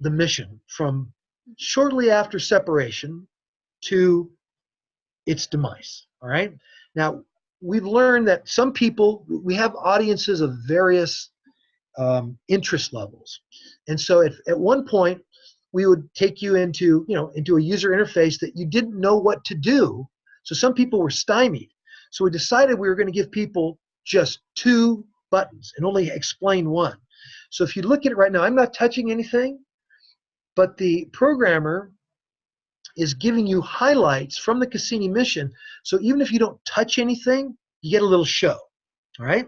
the mission from shortly after separation to its demise. All right. Now, we've learned that some people, we have audiences of various um, interest levels. And so at, at one point, we would take you into, you know, into a user interface that you didn't know what to do. So some people were stymied. So we decided we were going to give people just two buttons and only explain one. So if you look at it right now, I'm not touching anything, but the programmer is giving you highlights from the Cassini mission. So even if you don't touch anything, you get a little show. All right?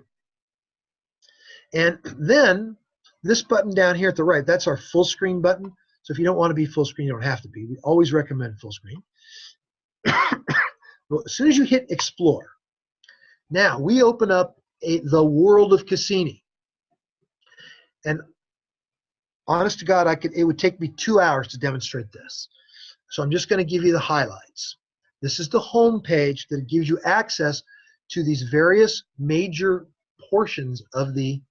And then this button down here at the right, that's our full screen button. So if you don't want to be full screen, you don't have to be. We always recommend full screen. well, as soon as you hit explore, now we open up a, the world of Cassini. And honest to God, I could it would take me two hours to demonstrate this. So I'm just going to give you the highlights. This is the home page that gives you access to these various major portions of the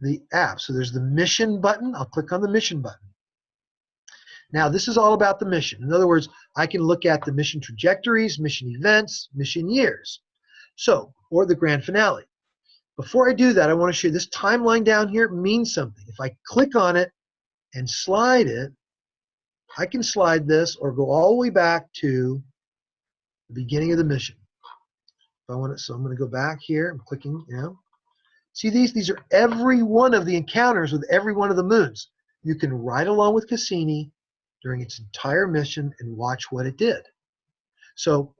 the app. So there's the mission button. I'll click on the mission button. Now this is all about the mission. In other words, I can look at the mission trajectories, mission events, mission years. So, or the grand finale. Before I do that, I want to show you this timeline down here means something. If I click on it and slide it, I can slide this or go all the way back to the beginning of the mission. If I want it, so I'm going to go back here. I'm clicking, you know. See these? These are every one of the encounters with every one of the moons. You can ride along with Cassini during its entire mission and watch what it did. So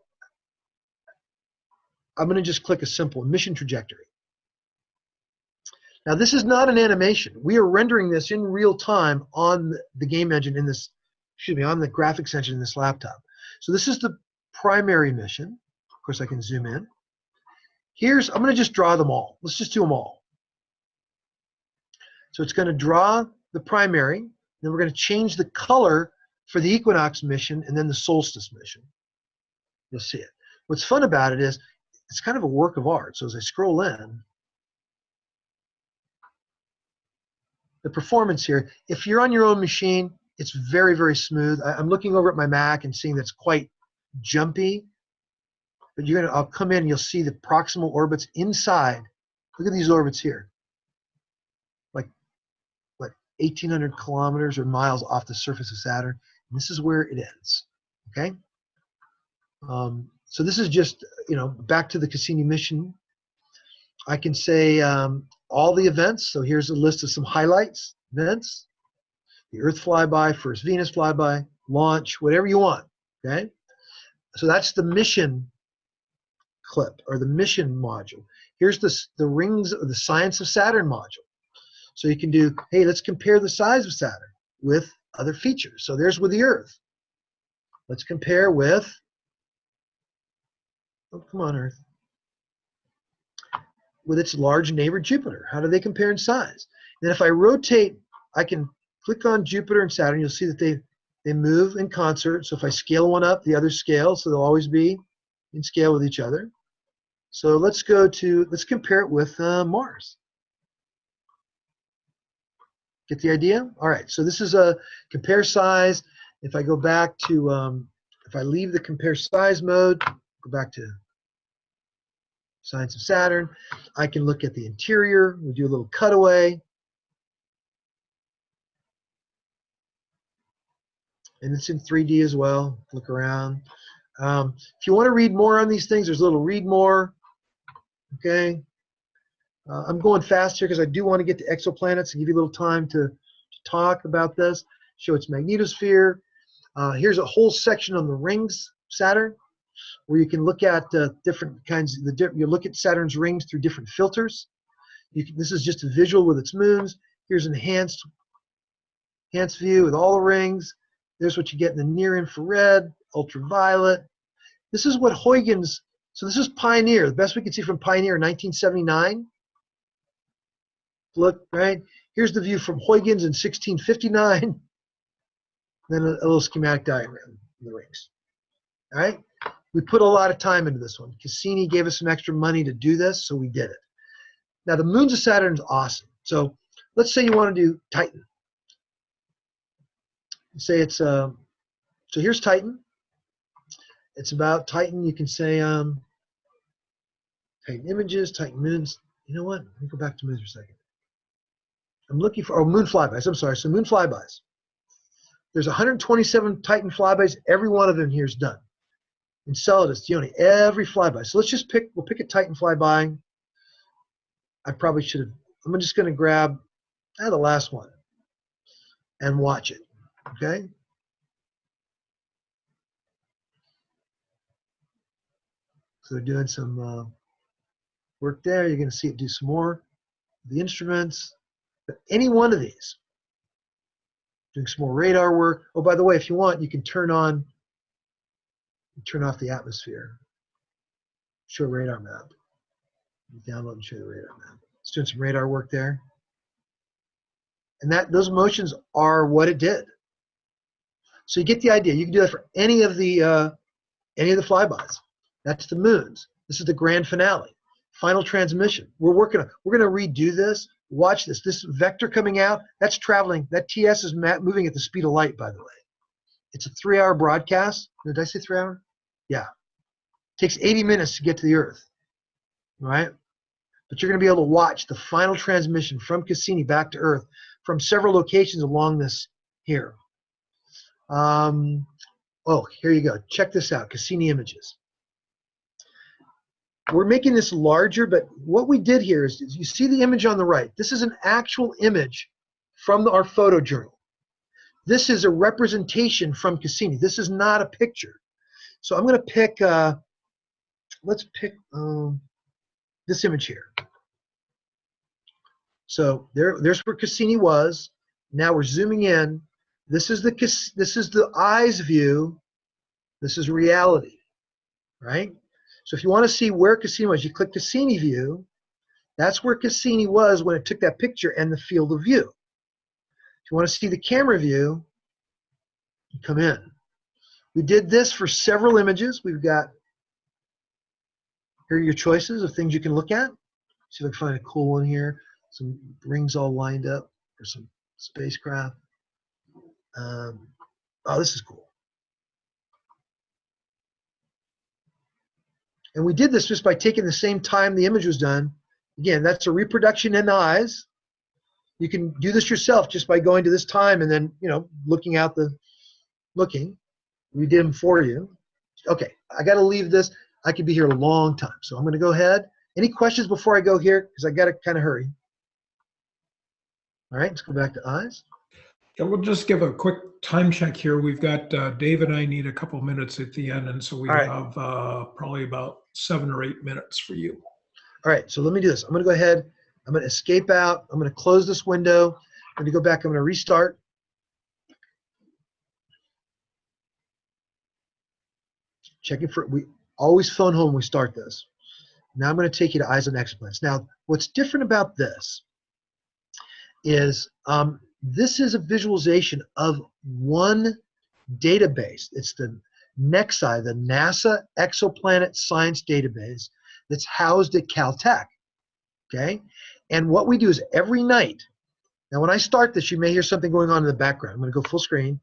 I'm going to just click a simple mission trajectory. Now this is not an animation. We are rendering this in real time on the game engine in this, excuse me, on the graphics engine in this laptop. So this is the primary mission. Of course, I can zoom in. Here's, I'm going to just draw them all. Let's just do them all. So it's going to draw the primary, then we're going to change the color for the equinox mission and then the solstice mission. You'll see it. What's fun about it is it's kind of a work of art. So as I scroll in, the performance here, if you're on your own machine, it's very, very smooth. I, am looking over at my Mac and seeing that's quite jumpy. But you're gonna, I'll come in and you'll see the proximal orbits inside. Look at these orbits here. Like, what, 1,800 kilometers or miles off the surface of Saturn. And this is where it ends, okay? Um, so this is just, you know, back to the Cassini mission. I can say um, all the events. So here's a list of some highlights, events. The Earth flyby, first Venus flyby, launch, whatever you want, okay? So that's the mission clip or the mission module. Here's the, the rings of the science of Saturn module. So you can do, hey, let's compare the size of Saturn with other features. So there's with the Earth. Let's compare with, oh, come on, Earth, with its large neighbor Jupiter. How do they compare in size? And if I rotate, I can click on Jupiter and Saturn. You'll see that they, they move in concert. So if I scale one up, the other scales, so they'll always be in scale with each other. So let's go to, let's compare it with uh, Mars. Get the idea? All right, so this is a compare size. If I go back to, um, if I leave the compare size mode, go back to Science of Saturn, I can look at the interior. We do a little cutaway. And it's in 3D as well. Look around. Um, if you want to read more on these things, there's a little read more. Okay. Uh, I'm going fast here because I do want to get to exoplanets and give you a little time to, to talk about this, show its magnetosphere. Uh, here's a whole section on the rings, Saturn, where you can look at uh, different kinds of the you look at Saturn's rings through different filters. Can, this is just a visual with its moons. Here's enhanced enhanced view with all the rings. There's what you get in the near infrared, ultraviolet. This is what Huygens so this is Pioneer, the best we can see from Pioneer in 1979. Look, right? Here's the view from Huygens in 1659. Then a, a little schematic diagram of the rings. All right? We put a lot of time into this one. Cassini gave us some extra money to do this, so we did it. Now, the moons of Saturn is awesome. So let's say you want to do Titan. Say it's, uh, so here's Titan. It's about Titan. You can say um, Titan images, Titan moons. You know what? Let me go back to moons for a second. I'm looking for, oh, moon flybys. I'm sorry. So moon flybys. There's 127 Titan flybys. Every one of them here is done. Enceladus, Dione, every flyby. So let's just pick, we'll pick a Titan flyby. I probably should have, I'm just going to grab ah, the last one and watch it. Okay. So they're doing some uh, work there. You're going to see it do some more. The instruments, but any one of these, doing some more radar work. Oh, by the way, if you want, you can turn on, turn off the atmosphere. Show radar map. Download and show the radar map. It's doing some radar work there. And that those motions are what it did. So you get the idea. You can do that for any of the uh, any of the flybys. That's the moons. This is the grand finale. Final transmission. We're working on. We're going to redo this. Watch this. This vector coming out. That's traveling. That TS is moving at the speed of light. By the way, it's a three-hour broadcast. Did I say three-hour? Yeah. It takes 80 minutes to get to the Earth. Right. But you're going to be able to watch the final transmission from Cassini back to Earth from several locations along this here. Um, oh, here you go. Check this out, Cassini images. We're making this larger, but what we did here is, is you see the image on the right. This is an actual image from the, our photo journal. This is a representation from Cassini. This is not a picture. So I'm going to pick, uh, let's pick um, this image here. So there, there's where Cassini was. Now we're zooming in. This is the this is the eyes view. This is reality, right? So if you want to see where Cassini was, you click Cassini view. That's where Cassini was when it took that picture and the field of view. If you want to see the camera view, you come in. We did this for several images. We've got here are your choices of things you can look at. See if I can find a cool one here some rings all lined up for some spacecraft. Um, oh, this is cool. And we did this just by taking the same time the image was done. Again, that's a reproduction in the eyes. You can do this yourself just by going to this time and then, you know, looking out the, looking. We did them for you. Okay, I got to leave this. I could be here a long time. So I'm going to go ahead. Any questions before I go here? Because I got to kind of hurry. All right, let's go back to eyes. Yeah, we'll just give a quick time check here. We've got uh, Dave and I need a couple minutes at the end, and so we right. have uh, probably about seven or eight minutes for you. All right, so let me do this. I'm going to go ahead. I'm going to escape out. I'm going to close this window. I'm to go back. I'm to restart. Checking for we always phone home. When we start this. Now I'm going to take you to eyes on exoplanets. Now, what's different about this is um, this is a visualization of one database. It's the NEXI, the NASA Exoplanet Science Database that's housed at Caltech. Okay? And what we do is every night, now when I start this, you may hear something going on in the background. I'm going to go full screen.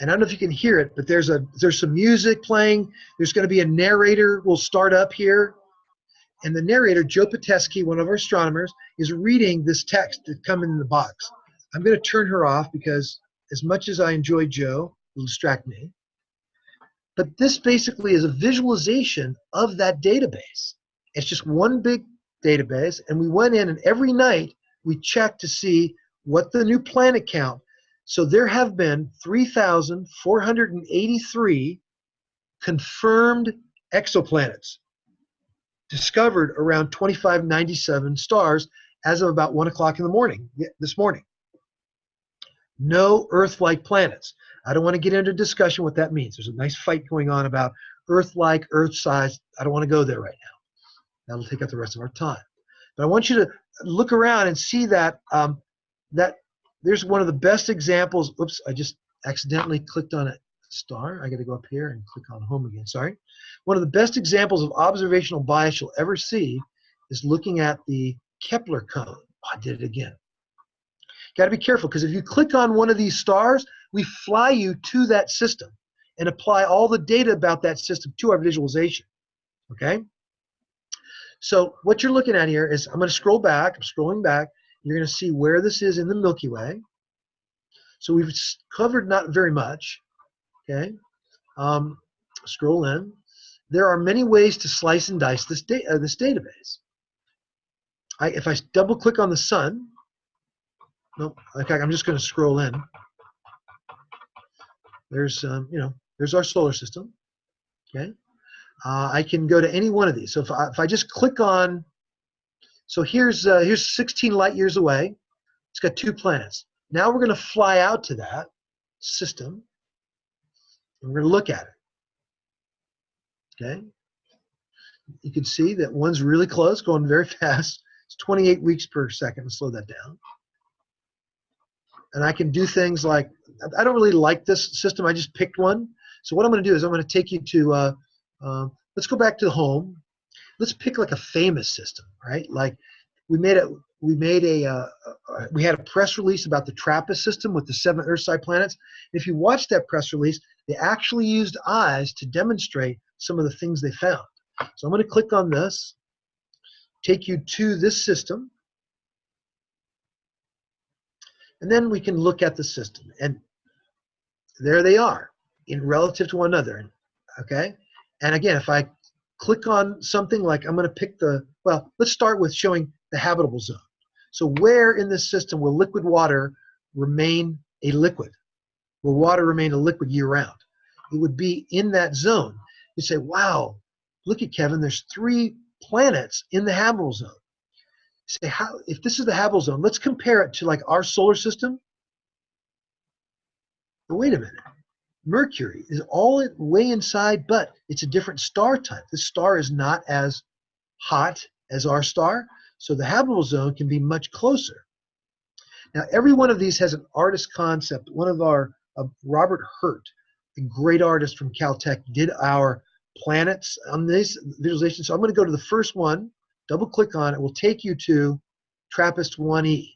And I don't know if you can hear it, but there's a there's some music playing. There's going to be a narrator We'll start up here and the narrator, Jo Pitesky, one of our astronomers, is reading this text that come in the box. I'm going to turn her off because as much as I enjoy Jo, it'll distract me. But this basically is a visualization of that database. It's just one big database, and we went in and every night we checked to see what the new planet count. So there have been 3,483 confirmed exoplanets discovered around 2597 stars as of about 1 o'clock in the morning this morning. No Earth-like planets. I don't want to get into discussion what that means. There's a nice fight going on about Earth-like, Earth-size. I don't want to go there right now. That'll take up the rest of our time. But I want you to look around and see that um, that there's one of the best examples. Oops, I just accidentally clicked on a star. I got to go up here and click on home again. Sorry. One of the best examples of observational bias you'll ever see is looking at the Kepler cone. Oh, I did it again. Got to be careful because if you click on one of these stars, we fly you to that system and apply all the data about that system to our visualization. Okay? So what you're looking at here is I'm going to scroll back. I'm scrolling back. You're going to see where this is in the Milky Way. So we've covered not very much. Okay. Um, scroll in. There are many ways to slice and dice this, da- uh, this database. I, if I double click on the sun, no, okay, I'm just going to scroll in. There's, um, you know, there's our solar system. Okay. Uh, I can go to any one of these. So if I, if I just click on, so here's uh, here's 16 light years away. It's got two planets. Now we're going to fly out to that system, and we're going to look at it. Okay. You can see that one's really close, going very fast. It's 28 weeks per second. Slow that down. And I can do things like I don't really like this system. I just picked one. So what I'm going to do is I'm going to take you to uh, uh, let's go back to the home. Let's pick like a famous system, right? Like we made a we made a uh, uh, we had a press release about the TRAPPIST system with the seven Earth-side planets. If you watch that press release, they actually used eyes to demonstrate some of the things they found. So I'm going to click on this, take you to this system, and then we can look at the system. And there they are in relative to one another. Okay. And again, if I click on something like I'm going to pick the, well, let's start with showing the habitable zone. So where in this system will liquid water remain a liquid? Will water remain a liquid year round? It would be in that zone. You say, wow, look at Kevin, there's three planets in the habitable zone. Say, how, if this is the habitable zone, let's compare it to like our solar system. But wait a minute. Mercury is all way inside, but it's a different star type. This star is not as hot as our star, so the habitable zone can be much closer. Now, every one of these has an artist concept. One of our, uh, Robert Hurt, a great artist from Caltech, did our planets on this visualization. So I'm going to go to the first one, double click on it, will take you to TRAPPIST 1E.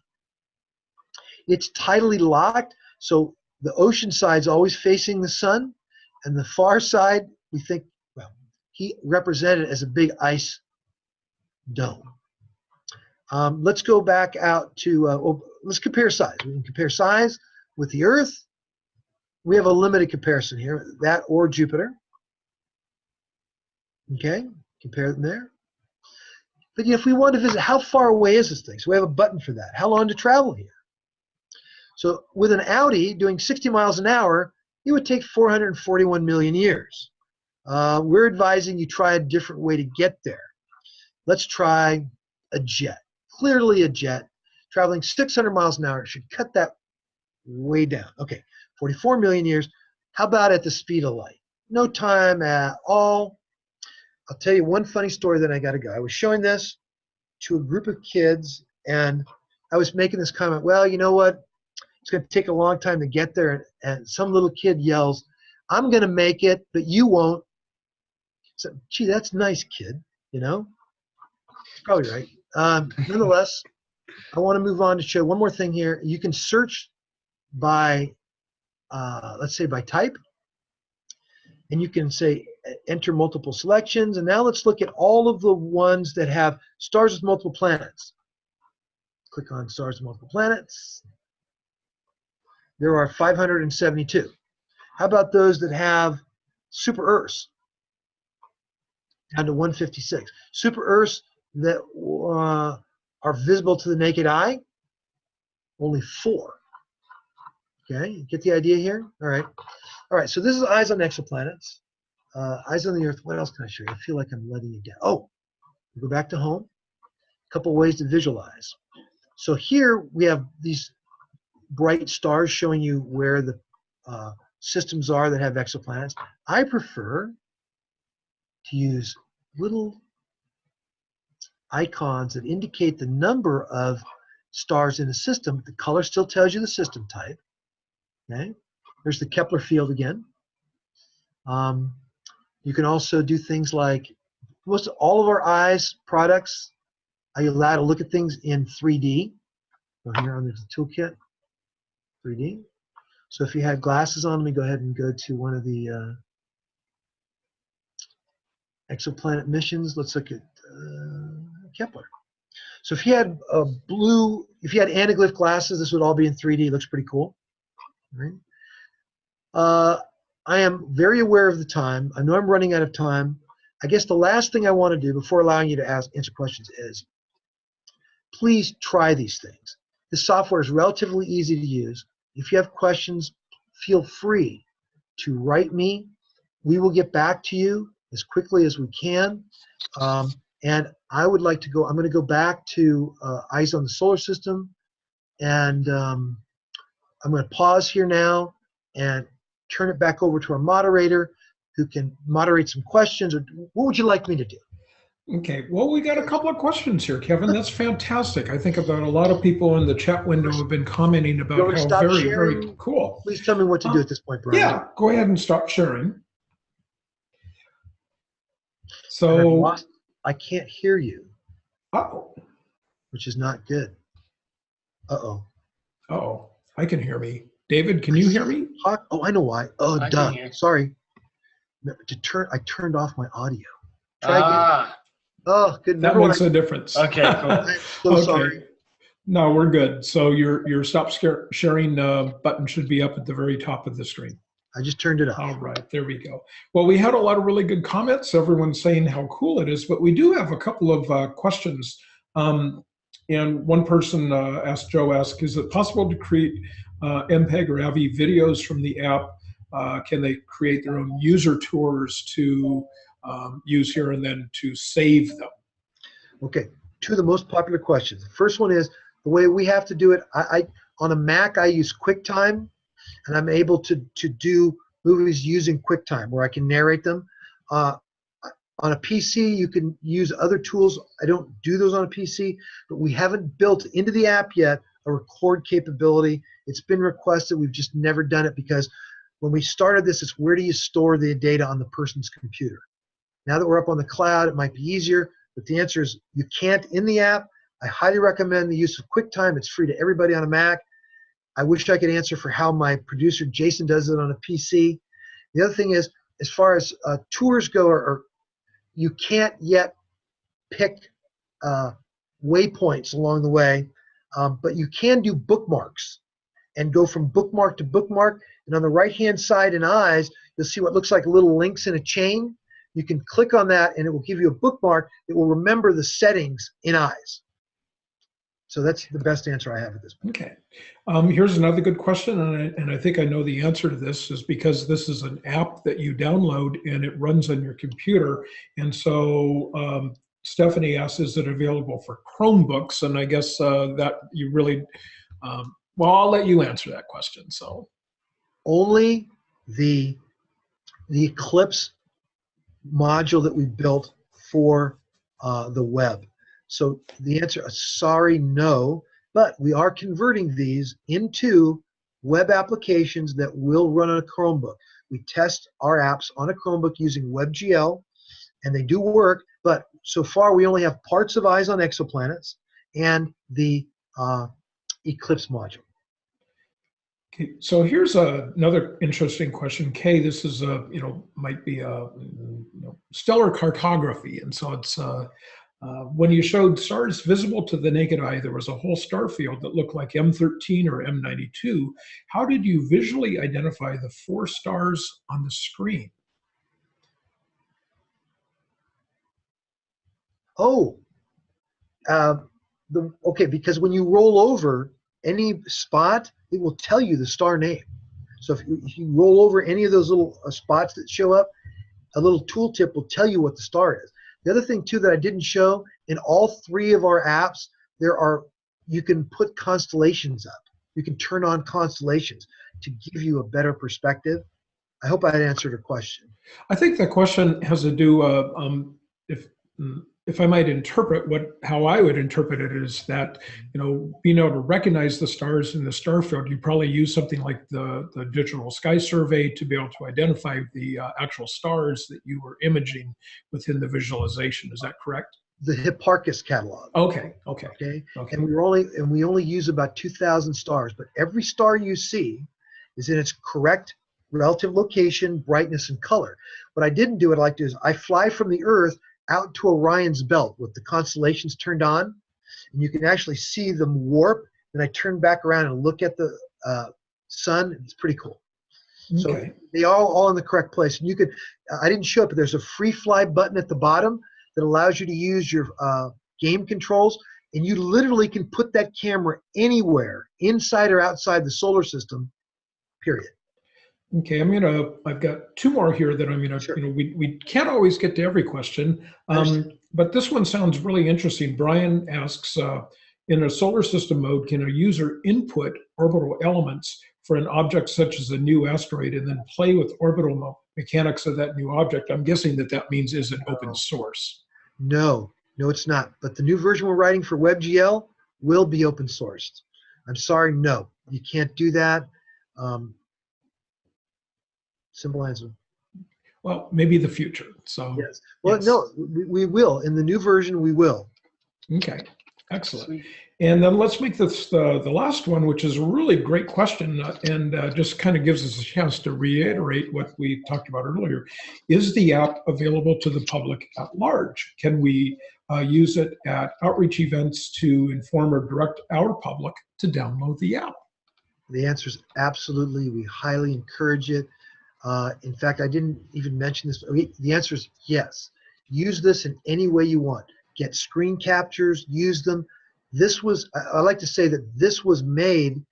It's tidally locked, so the ocean side's always facing the sun, and the far side, we think, well, he represented as a big ice dome. Um, let's go back out to, uh, well, let's compare size. We can compare size with the Earth. We have a limited comparison here, that or Jupiter. Okay, compare them there. But you know, if we want to visit, how far away is this thing? So we have a button for that. How long to travel here? So with an Audi doing 60 miles an hour, it would take 441 million years. Uh, we're advising you try a different way to get there. Let's try a jet. Clearly a jet traveling 600 miles an hour should cut that way down. Okay, 44 million years. How about at the speed of light? No time at all. I'll tell you one funny story that I got to go. I was showing this to a group of kids and I was making this comment, well, you know what? It's going to take a long time to get there. And, and some little kid yells, I'm going to make it, but you won't. So, gee, that's nice, kid. You know? Probably right. Um, nonetheless, I want to move on to show one more thing here. You can search by, uh, let's say, by type. And you can say, enter multiple selections. And now let's look at all of the ones that have stars with multiple planets. Click on stars with multiple planets. There are 572. How about those that have super Earths? Down to 156. Super Earths that uh, are visible to the naked eye? Only four. Okay, get the idea here? All right. All right, so this is eyes on exoplanets. Uh, eyes on the Earth. What else can I show you? I feel like I'm letting you down. Oh, go back to home. A couple ways to visualize. So here we have these bright stars showing you where the uh, systems are that have exoplanets. I prefer to use little icons that indicate the number of stars in a system. The color still tells you the system type. Okay, there's the Kepler field again. Um, you can also do things like most all of our eyes products are you allowed to look at things in 3D. Go here on the toolkit, 3D. So if you had glasses on, let me go ahead and go to one of the uh, exoplanet missions. Let's look at uh, Kepler. So if you had a blue, if you had anaglyph glasses, this would all be in 3D. Looks pretty cool. Right? Uh, I am very aware of the time. I know I'm running out of time. I guess the last thing I want to do before allowing you to ask answer questions is please try these things. The software is relatively easy to use. If you have questions, feel free to write me. We will get back to you as quickly as we can. Um, and I would like to go, I'm going to go back to uh, Eyes on the Solar System. And um, I'm going to pause here now and turn it back over to our moderator who can moderate some questions. Or what would you like me to do? Okay, well, we got a couple of questions here, Kevin. That's fantastic. I think about a lot of people in the chat window have been commenting about how very, sharing? very cool. Please tell me what to do uh, at this point, Brian. Yeah, go ahead and stop sharing. So, I can't hear you, oh, which is not good. Uh-oh. oh, I can hear me. David, can you hear me? Hot- Oh, I know why. Oh, I duh. Sorry. No, To turn, I turned off my audio. Try again. Ah, Oh, good. That makes a difference. okay, cool. I, I'm so Okay. sorry. No, we're good. So your your stop scare, sharing uh, button should be up at the very top of the screen. I just turned it off. All right, there we go. Well, we had a lot of really good comments. Everyone's saying how cool it is, but we do have a couple of uh, questions. Um, and one person uh, asked, Joe asked, is it possible to create uh, MPEG or AVI videos from the app? Uh, can they create their own user tours to um, use here and then to save them? Okay, two of the most popular questions. The first one is the way we have to do it. I, I on a Mac I use QuickTime, and I'm able to to do movies using QuickTime where I can narrate them. Uh, on a PC, you can use other tools. I don't do those on a PC, but we haven't built into the app yet a record capability. It's been requested. We've just never done it because when we started this, it's where do you store the data on the person's computer? Now that we're up on the cloud, it might be easier. But the answer is you can't in the app. I highly recommend the use of QuickTime. It's free to everybody on a Mac. I wish I could answer for how my producer Jason does it on a PC. The other thing is, as far as uh, tours go, or, or you can't yet pick uh, waypoints along the way, um, but you can do bookmarks and go from bookmark to bookmark. And on the right-hand side in Eyes, you'll see what looks like little links in a chain. You can click on that and it will give you a bookmark that will remember the settings in eyes. So that's the best answer I have at this point. Okay. Um, here's another good question, and I, and I think I know the answer to this is because this is an app that you download and it runs on your computer. And so um, Stephanie asks, is it available for Chromebooks? And I guess uh, that you really, um, well, I'll let you answer that question. So, Only the the Eclipse module that we built for uh, the web. So the answer, uh, sorry, no, but we are converting these into web applications that will run on a Chromebook. We test our apps on a Chromebook using WebGL, and they do work, but so far we only have parts of Eyes on Exoplanets and the uh, Eclipse module. okay, so here's a, another interesting question. Kay, this is a, you know, might be a you know, stellar cartography. And so it's, uh, uh, when you showed stars visible to the naked eye, there was a whole star field that looked like M13 or M92. How did you visually identify the four stars on the screen? Oh, uh, the okay, because when you roll over any spot, it will tell you the star name. So if you, if you roll over any of those little uh, spots that show up, a little tooltip will tell you what the star is. The other thing too that I didn't show in all three of our apps, there are you can put constellations up. You can turn on constellations to give you a better perspective. I hope I answered your question. I think the question has to do, uh, um, if mm, if I might interpret what how I would interpret it is that you know being able to recognize the stars in the star field, you probably use something like the the digital sky survey to be able to identify the uh, actual stars that you were imaging within the visualization. Is that correct? The Hipparcos catalog. Okay. Okay. Okay. Okay. and we were only and we only use about 2000 stars but every star you see is in its correct relative location brightness and color what i didn't do what i like to do is i fly from the earth out to orion's belt with the constellations turned on and you can actually see them warp and i turn back around and look at the uh, sun. It's pretty cool. So they all all in the correct place. And you could, I didn't show it, but there's a free fly button at the bottom that allows you to use your uh, game controls, and you literally can put that camera anywhere, inside or outside the solar system. Period. Okay, I'm gonna, I've got two more here that I'm gonna, Sure. you know, we, we can't always get to every question. Um, but this one sounds really interesting. Brian asks, uh, in a solar system mode, can a user input orbital elements for an object such as a new asteroid and then play with orbital mechanics of that new object? I'm guessing that that means is it open source? No, no, it's not. But the new version we're writing for WebGL will be open sourced. I'm sorry, no, you can't do that. Um, answer. Well, maybe the future, so, Yes. Well, Yes. no, we, we will. In the new version, we will. okay, excellent. Sweet. And then let's make this the, the last one, which is a really great question uh, and uh, just kind of gives us a chance to reiterate what we talked about earlier. Is the app available to the public at large? Can we uh, use it at outreach events to inform or direct our public to download the app? The answer is absolutely. We highly encourage it. Uh, in fact, I didn't even mention this. The answer is yes. Use this in any way you want. Get screen captures, use them. This was, I I like to say that this was made,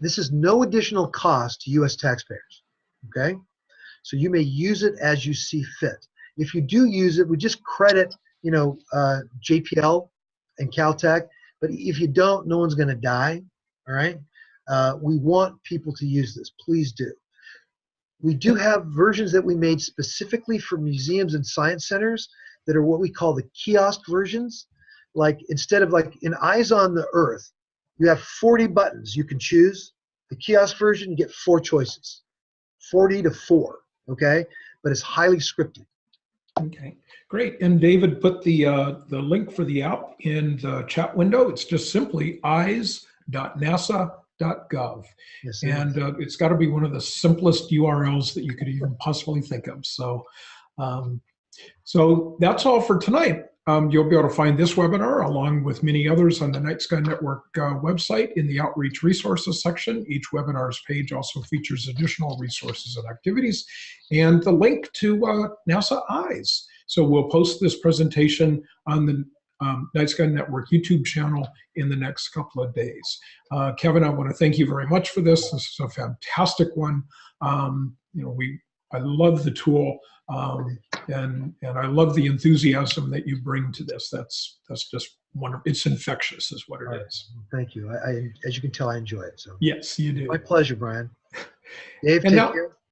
this is no additional cost to US taxpayers. Okay? So you may use it as you see fit. If you do use it, we just credit, you know, uh, JPL and Caltech. But if you don't, no one's going to die. All right? Uh, we want people to use this. Please do. We do have versions that we made specifically for museums and science centers that are what we call the kiosk versions. Like instead of like in Eyes on the Earth, you have 40 buttons you can choose. The kiosk version, you get four choices 40 to 4. Okay? But it's highly scripted. Okay, great. And David put the, uh, the link for the app in the chat window. It's just simply eyes.nasa.gov. Yes, And uh, it's got to be one of the simplest URLs that you could even possibly think of. So, um, so that's all for tonight. Um, you'll be able to find this webinar along with many others on the Night Sky Network uh, website in the Outreach Resources section. Each webinar's page also features additional resources and activities and the link to uh, NASA Eyes. So we'll post this presentation on the um, Night Sky Network YouTube channel in the next couple of days. Uh, Kevin, I want to thank you very much for this. This is a fantastic one. Um, you know, we I love the tool, um, and and I love the enthusiasm that you bring to this. That's that's just wonderful. It's infectious, is what it Right. is. Thank you. I, I, as you can tell, I enjoy it. So Yes, you do. my pleasure, Brian. Dave, And take now- care.